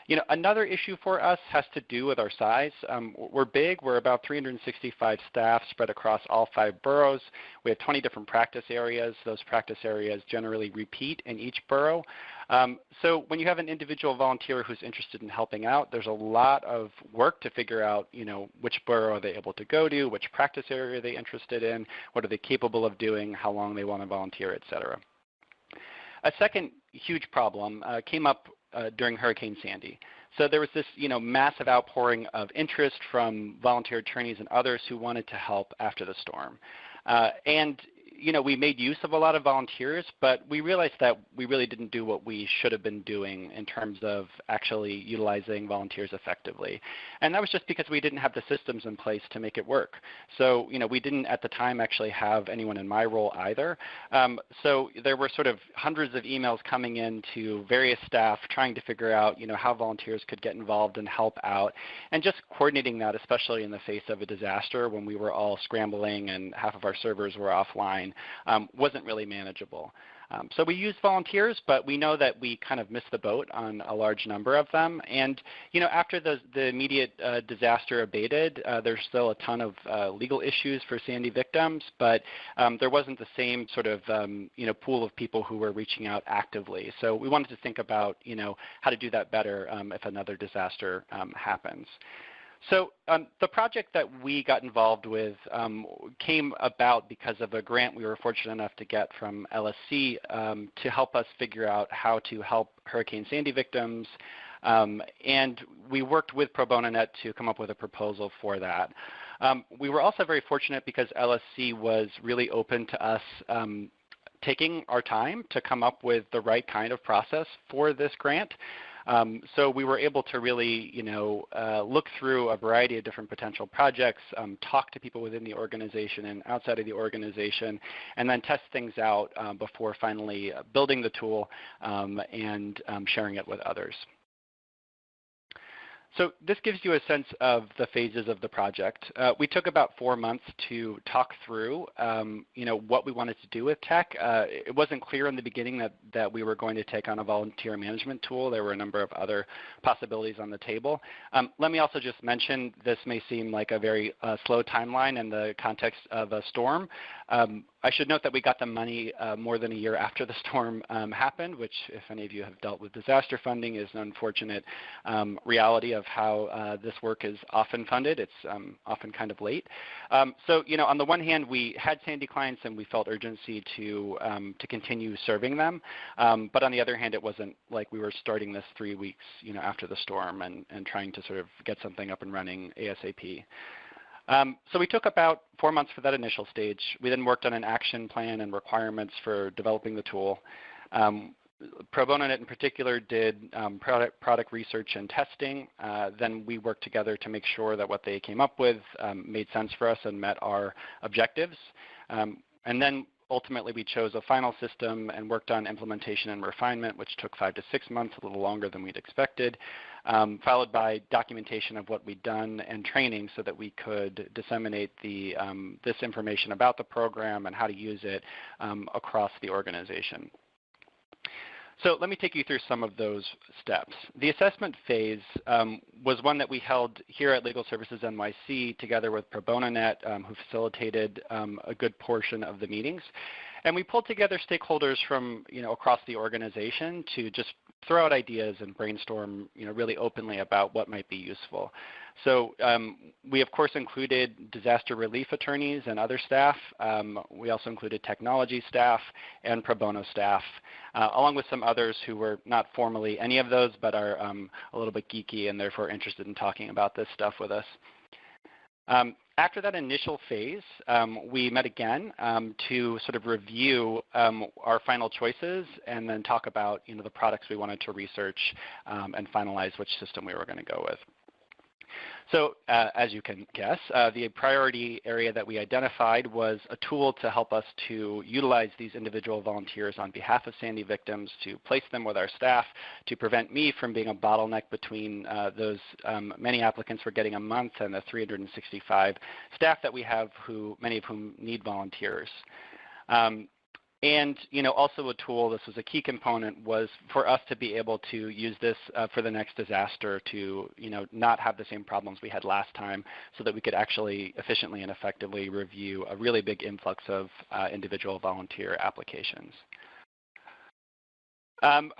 You know, another issue for us has to do with our size. Um, we're big. We're about 365 staff spread across all five boroughs. We have 20 different practice areas. Those practice areas generally repeat in each borough. Um, so when you have an individual volunteer who's interested in helping out, there's a lot of work to figure out, you know, which borough are they able to go to, which practice area are they interested in, what are they capable of doing, how long they want to volunteer, et cetera. A second huge problem uh, came up uh, during Hurricane Sandy. So there was this, you know, massive outpouring of interest from volunteer attorneys and others who wanted to help after the storm. Uh, and you know, we made use of a lot of volunteers, but we realized that we really didn't do what we should have been doing in terms of actually utilizing volunteers effectively. And that was just because we didn't have the systems in place to make it work. So, you know, we didn't at the time actually have anyone in my role either. Um, so there were sort of hundreds of emails coming in to various staff trying to figure out, you know, how volunteers could get involved and help out, and just coordinating that, especially in the face of a disaster when we were all scrambling and half of our servers were offline um, wasn't really manageable. Um, so we used volunteers, but we know that we kind of missed the boat on a large number of them. And you know, after the, the immediate uh, disaster abated, uh, there's still a ton of uh, legal issues for Sandy victims, but um, there wasn't the same sort of um, you know pool of people who were reaching out actively. So we wanted to think about you know how to do that better um, if another disaster um, happens. So um, the project that we got involved with um, came about because of a grant we were fortunate enough to get from LSC um, to help us figure out how to help Hurricane Sandy victims. Um, and we worked with Pro Bono Net to come up with a proposal for that. Um, we were also very fortunate because LSC was really open to us um, taking our time to come up with the right kind of process for this grant. Um, so we were able to really, you know, uh, look through a variety of different potential projects, um, talk to people within the organization and outside of the organization, and then test things out um, before finally building the tool um, and um, sharing it with others. So this gives you a sense of the phases of the project. Uh, we took about four months to talk through, um, you know, what we wanted to do with tech. Uh, it wasn't clear in the beginning that, that we were going to take on a volunteer management tool. There were a number of other possibilities on the table. Um, let me also just mention this may seem like a very uh, slow timeline in the context of a storm. Um, I should note that we got the money uh, more than a year after the storm um, happened, which if any of you have dealt with disaster funding is an unfortunate um, reality of how uh, this work is often funded. It's um, often kind of late. Um, so, you know, on the one hand, we had Sandy clients and we felt urgency to, um, to continue serving them. Um, but on the other hand, it wasn't like we were starting this three weeks, you know, after the storm and, and trying to sort of get something up and running ASAP. Um, so we took about four months for that initial stage. We then worked on an action plan and requirements for developing the tool. Um, Pro Bono Net in particular did um, product, product, research and testing. Uh, then we worked together to make sure that what they came up with um, made sense for us and met our objectives. Um, and then ultimately we chose a final system and worked on implementation and refinement, which took five to six months, a little longer than we'd expected, um, followed by documentation of what we'd done and training so that we could disseminate the, um, this information about the program and how to use it um, across the organization. So let me take you through some of those steps. The assessment phase um, was one that we held here at Legal Services NYC together with Pro Bono Net, um, who facilitated um, a good portion of the meetings. And we pulled together stakeholders from you know, across the organization to just throw out ideas and brainstorm you know, really openly about what might be useful. So um, we of course included disaster relief attorneys and other staff. Um, we also included technology staff and pro bono staff, uh, along with some others who were not formally any of those, but are um, a little bit geeky and therefore interested in talking about this stuff with us. Um, after that initial phase, um, we met again um, to sort of review um, our final choices and then talk about you know, the products we wanted to research um, and finalize which system we were going to go with. So uh, as you can guess, uh, the priority area that we identified was a tool to help us to utilize these individual volunteers on behalf of Sandy victims, to place them with our staff, to prevent me from being a bottleneck between uh, those um, many applicants we're getting a month and the 365 staff that we have, who many of whom need volunteers. Um, and you know, also a tool, this was a key component, was for us to be able to use this uh, for the next disaster to you know, not have the same problems we had last time so that we could actually efficiently and effectively review a really big influx of uh, individual volunteer applications. Um,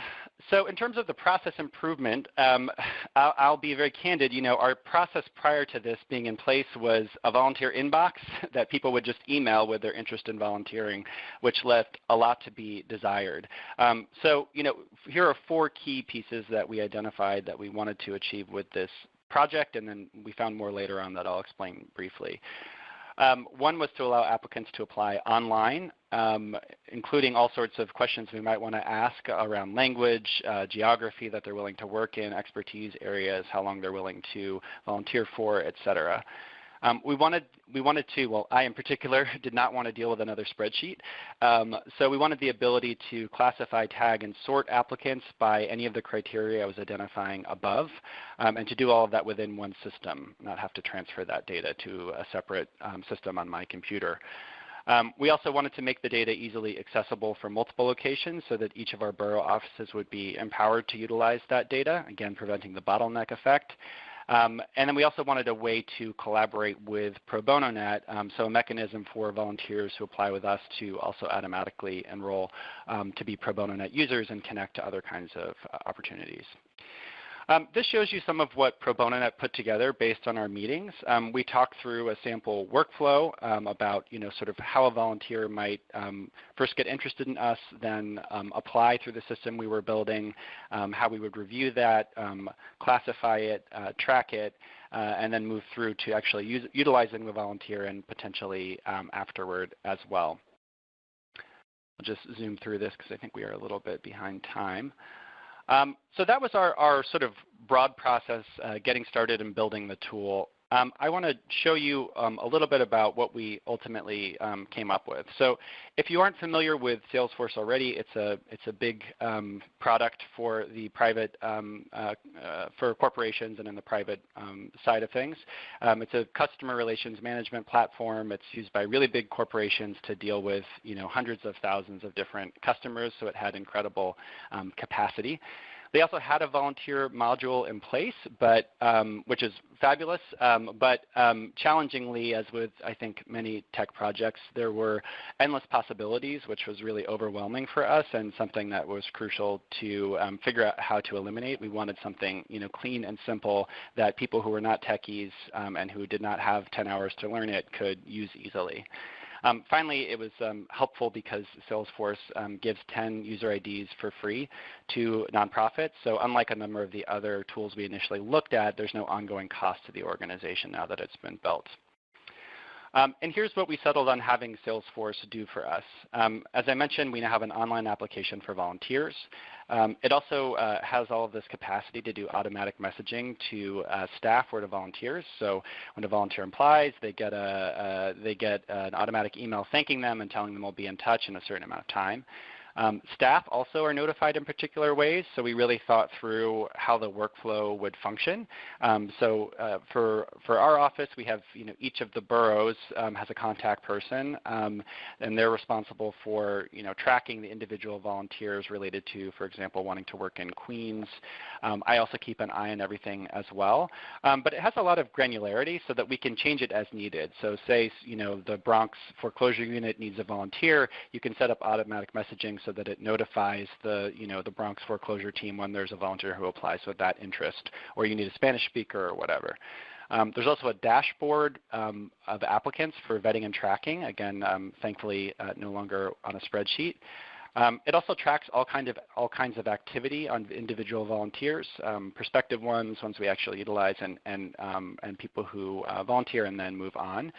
so in terms of the process improvement, um, I'll, I'll, be very candid. You know, our process prior to this being in place was a volunteer inbox that people would just email with their interest in volunteering, which left a lot to be desired. Um, so, you know, here are four key pieces that we identified that we wanted to achieve with this project, and then we found more later on that I'll explain briefly. Um, one was to allow applicants to apply online, um, including all sorts of questions we might want to ask around language, uh, geography that they're willing to work in, expertise areas, how long they're willing to volunteer for, et cetera. Um, we wanted we wanted to well I in particular did not want to deal with another spreadsheet, um, so we wanted the ability to classify, tag, and sort applicants by any of the criteria I was identifying above, um, and to do all of that within one system, not have to transfer that data to a separate um, system on my computer. Um, we also wanted to make the data easily accessible for multiple locations so that each of our borough offices would be empowered to utilize that data, again preventing the bottleneck effect. Um, and then we also wanted a way to collaborate with Pro Bono Net, um, so a mechanism for volunteers who apply with us to also automatically enroll um, to be Pro Bono Net users and connect to other kinds of uh, opportunities. Um, this shows you some of what Pro Bono Net put together based on our meetings. Um, we talked through a sample workflow um, about you know, sort of how a volunteer might um, first get interested in us, then um, apply through the system we were building, um, how we would review that, classify it, uh, track it, uh, and then move through to actually utilizing the volunteer and potentially afterward as well. I'll just zoom through this because I think we are a little bit behind time. Um, so that was our, our, sort of broad process uh, getting started and building the tool. Um, I want to show you um, a little bit about what we ultimately um, came up with. So if you aren't familiar with Salesforce already, it's a, it's a big um, product for the private, um, uh, uh, for corporations and in the private um, side of things. it's a customer relations management platform. It's used by really big corporations to deal with you know, hundreds of thousands of different customers, so it had incredible capacity. They also had a volunteer module in place, but um, which is fabulous. Um, but um, challengingly, as with I think many tech projects, there were endless possibilities, which was really overwhelming for us and something that was crucial to um, figure out how to eliminate. We wanted something you know clean and simple that people who were not techies um, and who did not have 10 hours to learn it could use easily. Um, finally, it was um, helpful because Salesforce um, gives 10 user IDs for free to nonprofits. So unlike a number of the other tools we initially looked at, there's no ongoing cost to the organization now that it's been built. Um, and here's what we settled on having Salesforce do for us. Um, as I mentioned, we now have an online application for volunteers. Um, it also uh, has all of this capacity to do automatic messaging to uh, staff or to volunteers. So when a volunteer applies, they get, a, uh, they get an automatic email thanking them and telling them we'll be in touch in a certain amount of time. Um, staff also are notified in particular ways, so we really thought through how the workflow would function. Um, so uh, for, for our office, we have you know, each of the boroughs um, has a contact person, um, and they're responsible for you know, tracking the individual volunteers related to, for example, wanting to work in Queens. Um, I also keep an eye on everything as well. Um, but it has a lot of granularity so that we can change it as needed. So say you know, the Bronx foreclosure unit needs a volunteer, you can set up automatic messaging so that it notifies the, you know, the Bronx foreclosure team when there's a volunteer who applies with that interest, or you need a Spanish speaker or whatever. Um, there's also a dashboard um, of applicants for vetting and tracking, again, um, thankfully uh, no longer on a spreadsheet. Um, it also tracks all, kind of, all kinds of activity on individual volunteers, um, prospective ones, ones we actually utilize, and, and, um, and people who uh, volunteer and then move on.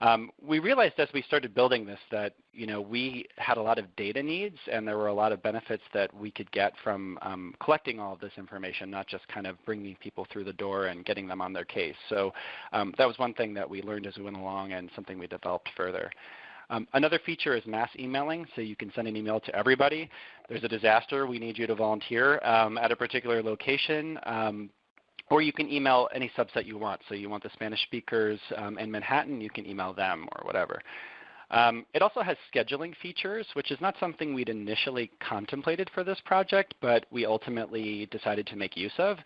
Um, we realized as we started building this that you know we had a lot of data needs and there were a lot of benefits that we could get from um, collecting all of this information, not just kind of bringing people through the door and getting them on their case. So um, that was one thing that we learned as we went along and something we developed further. Um, another feature is mass emailing, so you can send an email to everybody. There's a disaster, we need you to volunteer um, at a particular location. Um, or you can email any subset you want. So you want the Spanish speakers um, in Manhattan, you can email them or whatever. Um, it also has scheduling features, which is not something we'd initially contemplated for this project, but we ultimately decided to make use of.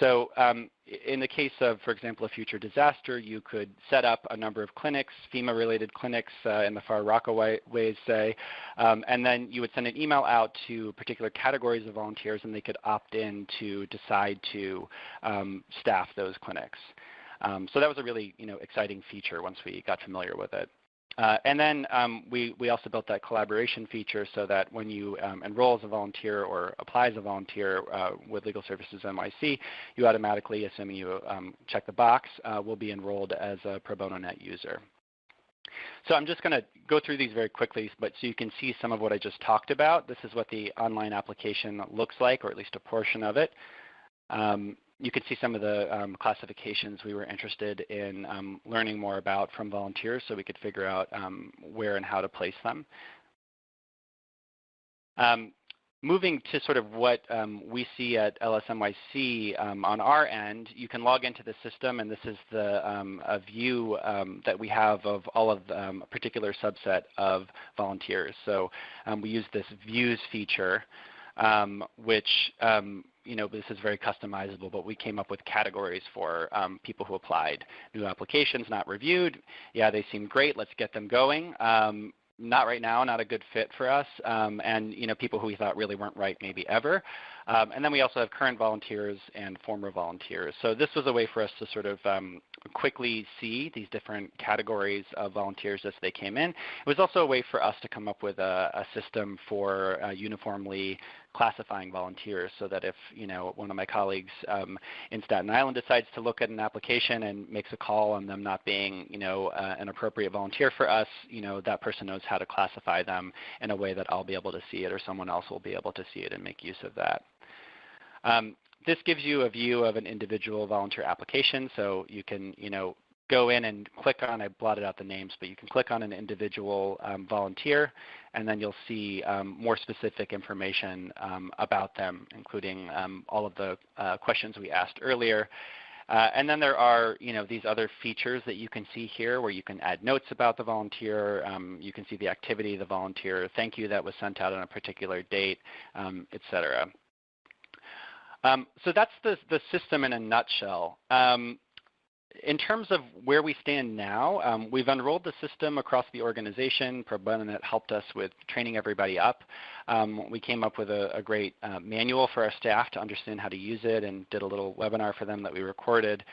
So um, in the case of, for example, a future disaster, you could set up a number of clinics, FEMA-related clinics uh, in the Far Rockaways, say, um, and then you would send an email out to particular categories of volunteers, and they could opt in to decide to um, staff those clinics. Um, so that was a really you know, exciting feature once we got familiar with it. Uh, and then um, we, we also built that collaboration feature so that when you um, enroll as a volunteer or apply as a volunteer uh, with Legal Services NYC, you automatically, assuming you um, check the box, uh, will be enrolled as a Pro Bono Net user. So I'm just going to go through these very quickly, but so you can see some of what I just talked about. This is what the online application looks like, or at least a portion of it. Um, you can see some of the um, classifications we were interested in um, learning more about from volunteers so we could figure out um, where and how to place them. Um, moving to sort of what um, we see at LSNYC um, on our end, you can log into the system and this is the a view that we have of all of a particular subset of volunteers. So we use this views feature which you know this is very customizable, but we came up with categories for um, people who applied. New applications not reviewed. Yeah, they seem great. Let's get them going. Um, not right now, not a good fit for us, um, and you know people who we thought really weren't right maybe ever. Um, and then we also have current volunteers and former volunteers. So this was a way for us to sort of um, quickly see these different categories of volunteers as they came in. It was also a way for us to come up with a, a system for uh, uniformly classifying volunteers so that if you know one of my colleagues um, in Staten Island decides to look at an application and makes a call on them not being you know uh, an appropriate volunteer for us, you know that person knows how to classify them in a way that I'll be able to see it or someone else will be able to see it and make use of that. Um, this gives you a view of an individual volunteer application, so you can you know go in and click on, I blotted out the names, but you can click on an individual um, volunteer and then you'll see um, more specific information um, about them, including um, all of the uh, questions we asked earlier. Uh, and then there are you know, these other features that you can see here where you can add notes about the volunteer. Um, you can see the activity the volunteer, thank you that was sent out on a particular date, um, et cetera. Um, so that's the, the system in a nutshell. Um, in terms of where we stand now, um, we've unrolled the system across the organization. Pro Bono Net helped us with training everybody up. Um, we came up with a, a great uh, manual for our staff to understand how to use it and did a little webinar for them that we recorded.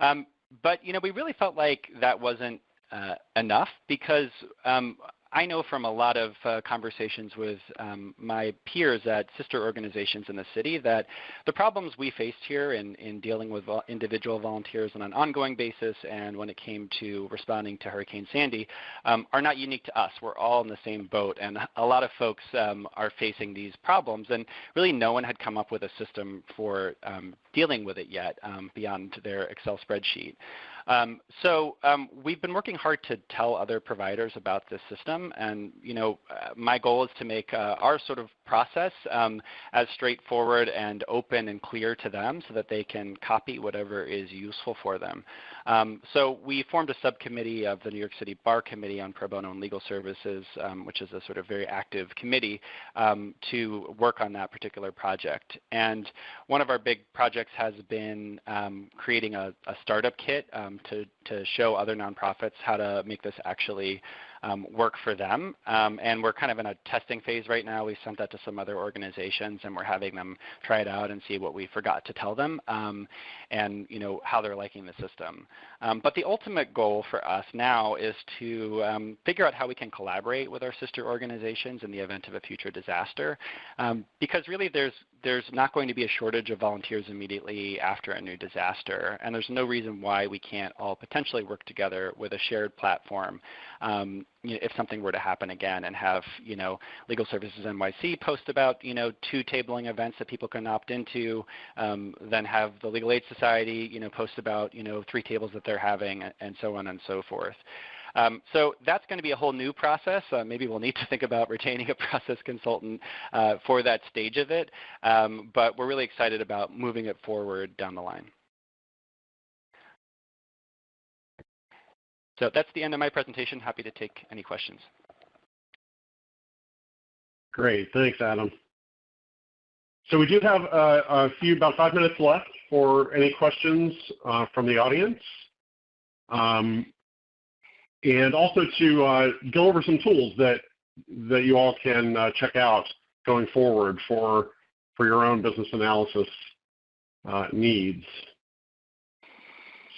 Um, but you know, we really felt like that wasn't uh, enough because um, I know from a lot of uh, conversations with um, my peers at sister organizations in the city that the problems we faced here in, in dealing with individual volunteers on an ongoing basis and when it came to responding to Hurricane Sandy um, are not unique to us. We're all in the same boat and a lot of folks um, are facing these problems and really no one had come up with a system for um, dealing with it yet um, beyond their Excel spreadsheet. Um, so um, we've been working hard to tell other providers about this system, and you know, uh, my goal is to make uh, our sort of process um, as straightforward and open and clear to them so that they can copy whatever is useful for them. Um, so we formed a subcommittee of the New York City Bar Committee on Pro Bono and Legal Services, um, which is a sort of very active committee um, to work on that particular project. And one of our big projects has been um, creating a, a, startup kit um, to, to show other nonprofits how to make this actually um, work for them. Um, and we're kind of in a testing phase right now. We sent that to some other organizations, and we're having them try it out and see what we forgot to tell them, um, and you know how they're liking the system. Um, but the ultimate goal for us now is to um, figure out how we can collaborate with our sister organizations in the event of a future disaster, um, because really there's there's not going to be a shortage of volunteers immediately after a new disaster, and there's no reason why we can't all potentially work together with a shared platform um, you know, if something were to happen again and have you know Legal Services NYC post about you know two tabling events that people can opt into, um, then have the Legal Aid Society you know post about you know three tables that they're having and so on and so forth. Um, so that's going to be a whole new process. Uh, maybe we'll need to think about retaining a process consultant uh, for that stage of it, um, but we're really excited about moving it forward down the line. So that's the end of my presentation. Happy to take any questions. Great. Thanks, Adam. So we do have uh, a few, about five minutes left for any questions uh, from the audience. Um, and also to uh, go over some tools that, that you all can uh, check out going forward for, for your own business analysis uh, needs.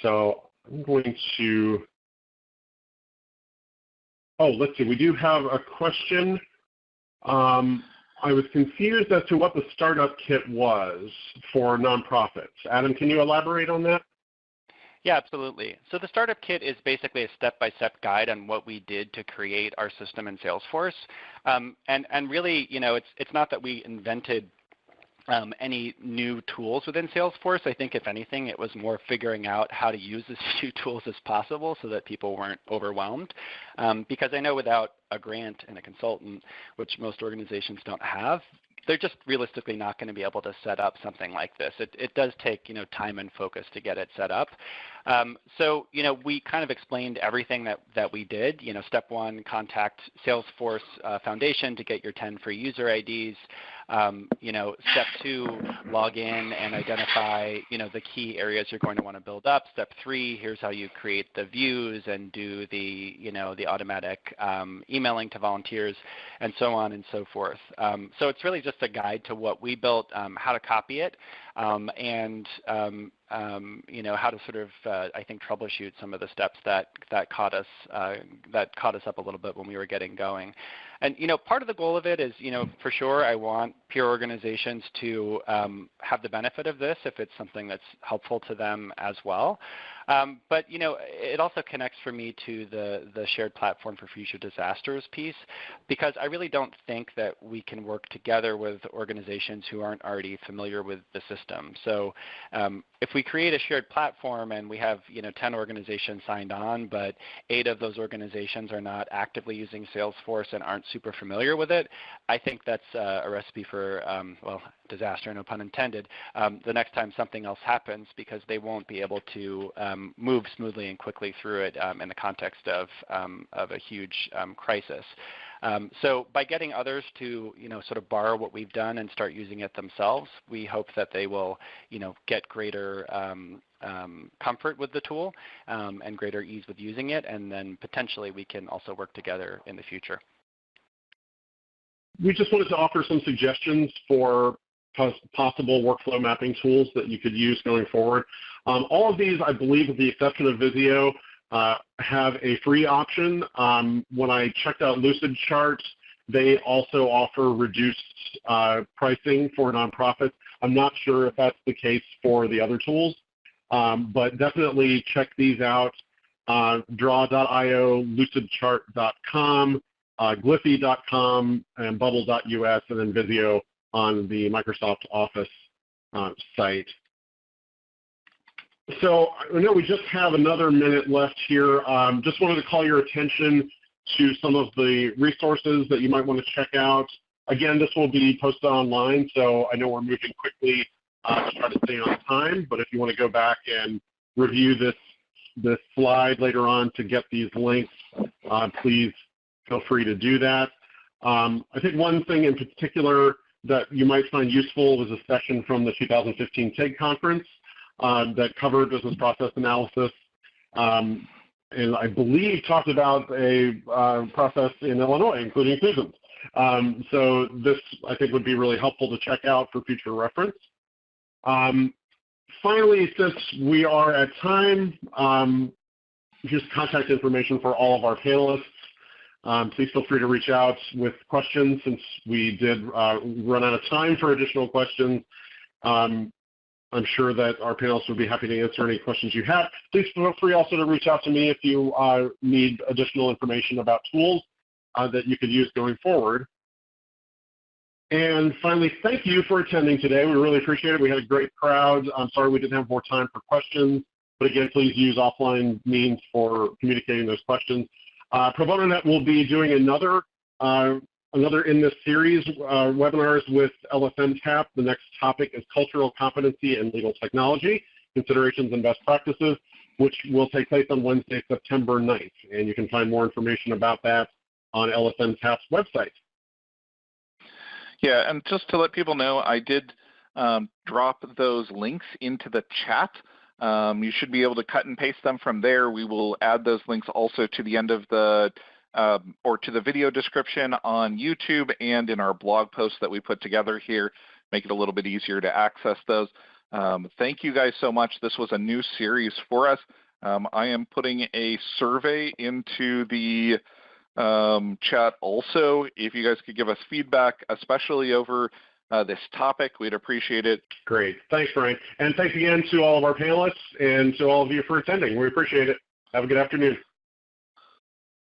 So I'm going to, oh, let's see, we do have a question. Um, I was confused as to what the startup kit was for nonprofits. Adam, can you elaborate on that? Yeah, absolutely. So the startup kit is basically a step-by-step guide on what we did to create our system in Salesforce. Um, and, and really, you know, it's, it's not that we invented um, any new tools within Salesforce. I think if anything, it was more figuring out how to use as few tools as possible so that people weren't overwhelmed. Um, because I know without a grant and a consultant, which most organizations don't have, they're just realistically not going to be able to set up something like this. It, it does take you know time and focus to get it set up. Um, so you know we kind of explained everything that, that we did. You know, step one, contact Salesforce uh, Foundation to get your 10 free user IDs. Um, you know, step two, log in and identify, you know, the key areas you're going to want to build up. Step three, here's how you create the views and do the, you know, the automatic um, emailing to volunteers and so on and so forth. Um, so it's really just a guide to what we built, um, how to copy it, um, and um, um, you know how to sort of uh, I think troubleshoot some of the steps that that caught us uh, that caught us up a little bit when we were getting going. And you know part of the goal of it is you know for sure I want peer organizations to um, have the benefit of this if it's something that's helpful to them as well. Um, but you know, it also connects for me to the the shared platform for future disasters piece, because I really don't think that we can work together with organizations who aren't already familiar with the system. So um, if we create a shared platform and we have you know 10 organizations signed on, but eight of those organizations are not actively using Salesforce and aren't super familiar with it, I think that's uh, a recipe for um, well disaster, no pun intended, um, the next time something else happens because they won't be able to um, move smoothly and quickly through it um, in the context of, um, of a huge um, crisis. Um, so by getting others to you know sort of borrow what we've done and start using it themselves, we hope that they will you know get greater um, um, comfort with the tool and greater ease with using it, and then potentially we can also work together in the future. We just wanted to offer some suggestions for possible workflow mapping tools that you could use going forward. Um, all of these, I believe, with the exception of Visio, uh, have a free option. Um, when I checked out Lucidchart, they also offer reduced uh, pricing for nonprofits. I'm not sure if that's the case for the other tools, um, but definitely check these out. Uh, Draw.io, Lucidchart.com, uh, Gliffy.com, and Bubble.us, and then Visio on the Microsoft Office uh, site. So I know we just have another minute left here. Um, just wanted to call your attention to some of the resources that you might want to check out. Again, this will be posted online, so I know we're moving quickly uh, to try to stay on time, but if you want to go back and review this, this slide later on to get these links, uh, please feel free to do that. Um, I think one thing in particular that you might find useful was a session from the 2015 TIG conference uh, that covered business process analysis. Um, and I believe talked about a uh, process in Illinois, including Susan's. Um, so this, I think, would be really helpful to check out for future reference. Um, finally, since we are at time, um, here's contact information for all of our panelists. Um, please feel free to reach out with questions since we did uh, run out of time for additional questions. I'm sure that our panelists would be happy to answer any questions you have. Please feel free also to reach out to me if you uh, need additional information about tools uh, that you could use going forward. And finally, thank you for attending today. We really appreciate it. We had a great crowd. I'm sorry we didn't have more time for questions, but again, please use offline means for communicating those questions. Uh, Net will be doing another uh, another in this series uh, webinars with LSN TAP. The next topic is cultural competency and legal technology, considerations and best practices. which will take place on Wednesday, September 9th. And you can find more information about that on LSN TAP's website. Yeah, and just to let people know, I did um, drop those links into the chat. Um, you should be able to cut and paste them from there. We will add those links also to the end of the um, or to the video description on YouTube and in our blog post that we put together here, make it a little bit easier to access those. Um, thank you guys so much. This was a new series for us. Um, I am putting a survey into the um, chat also. If you guys could give us feedback, especially over uh, this topic, we'd appreciate it. Great. Thanks, Brian. And thanks again to all of our panelists and to all of you for attending. We appreciate it. Have a good afternoon.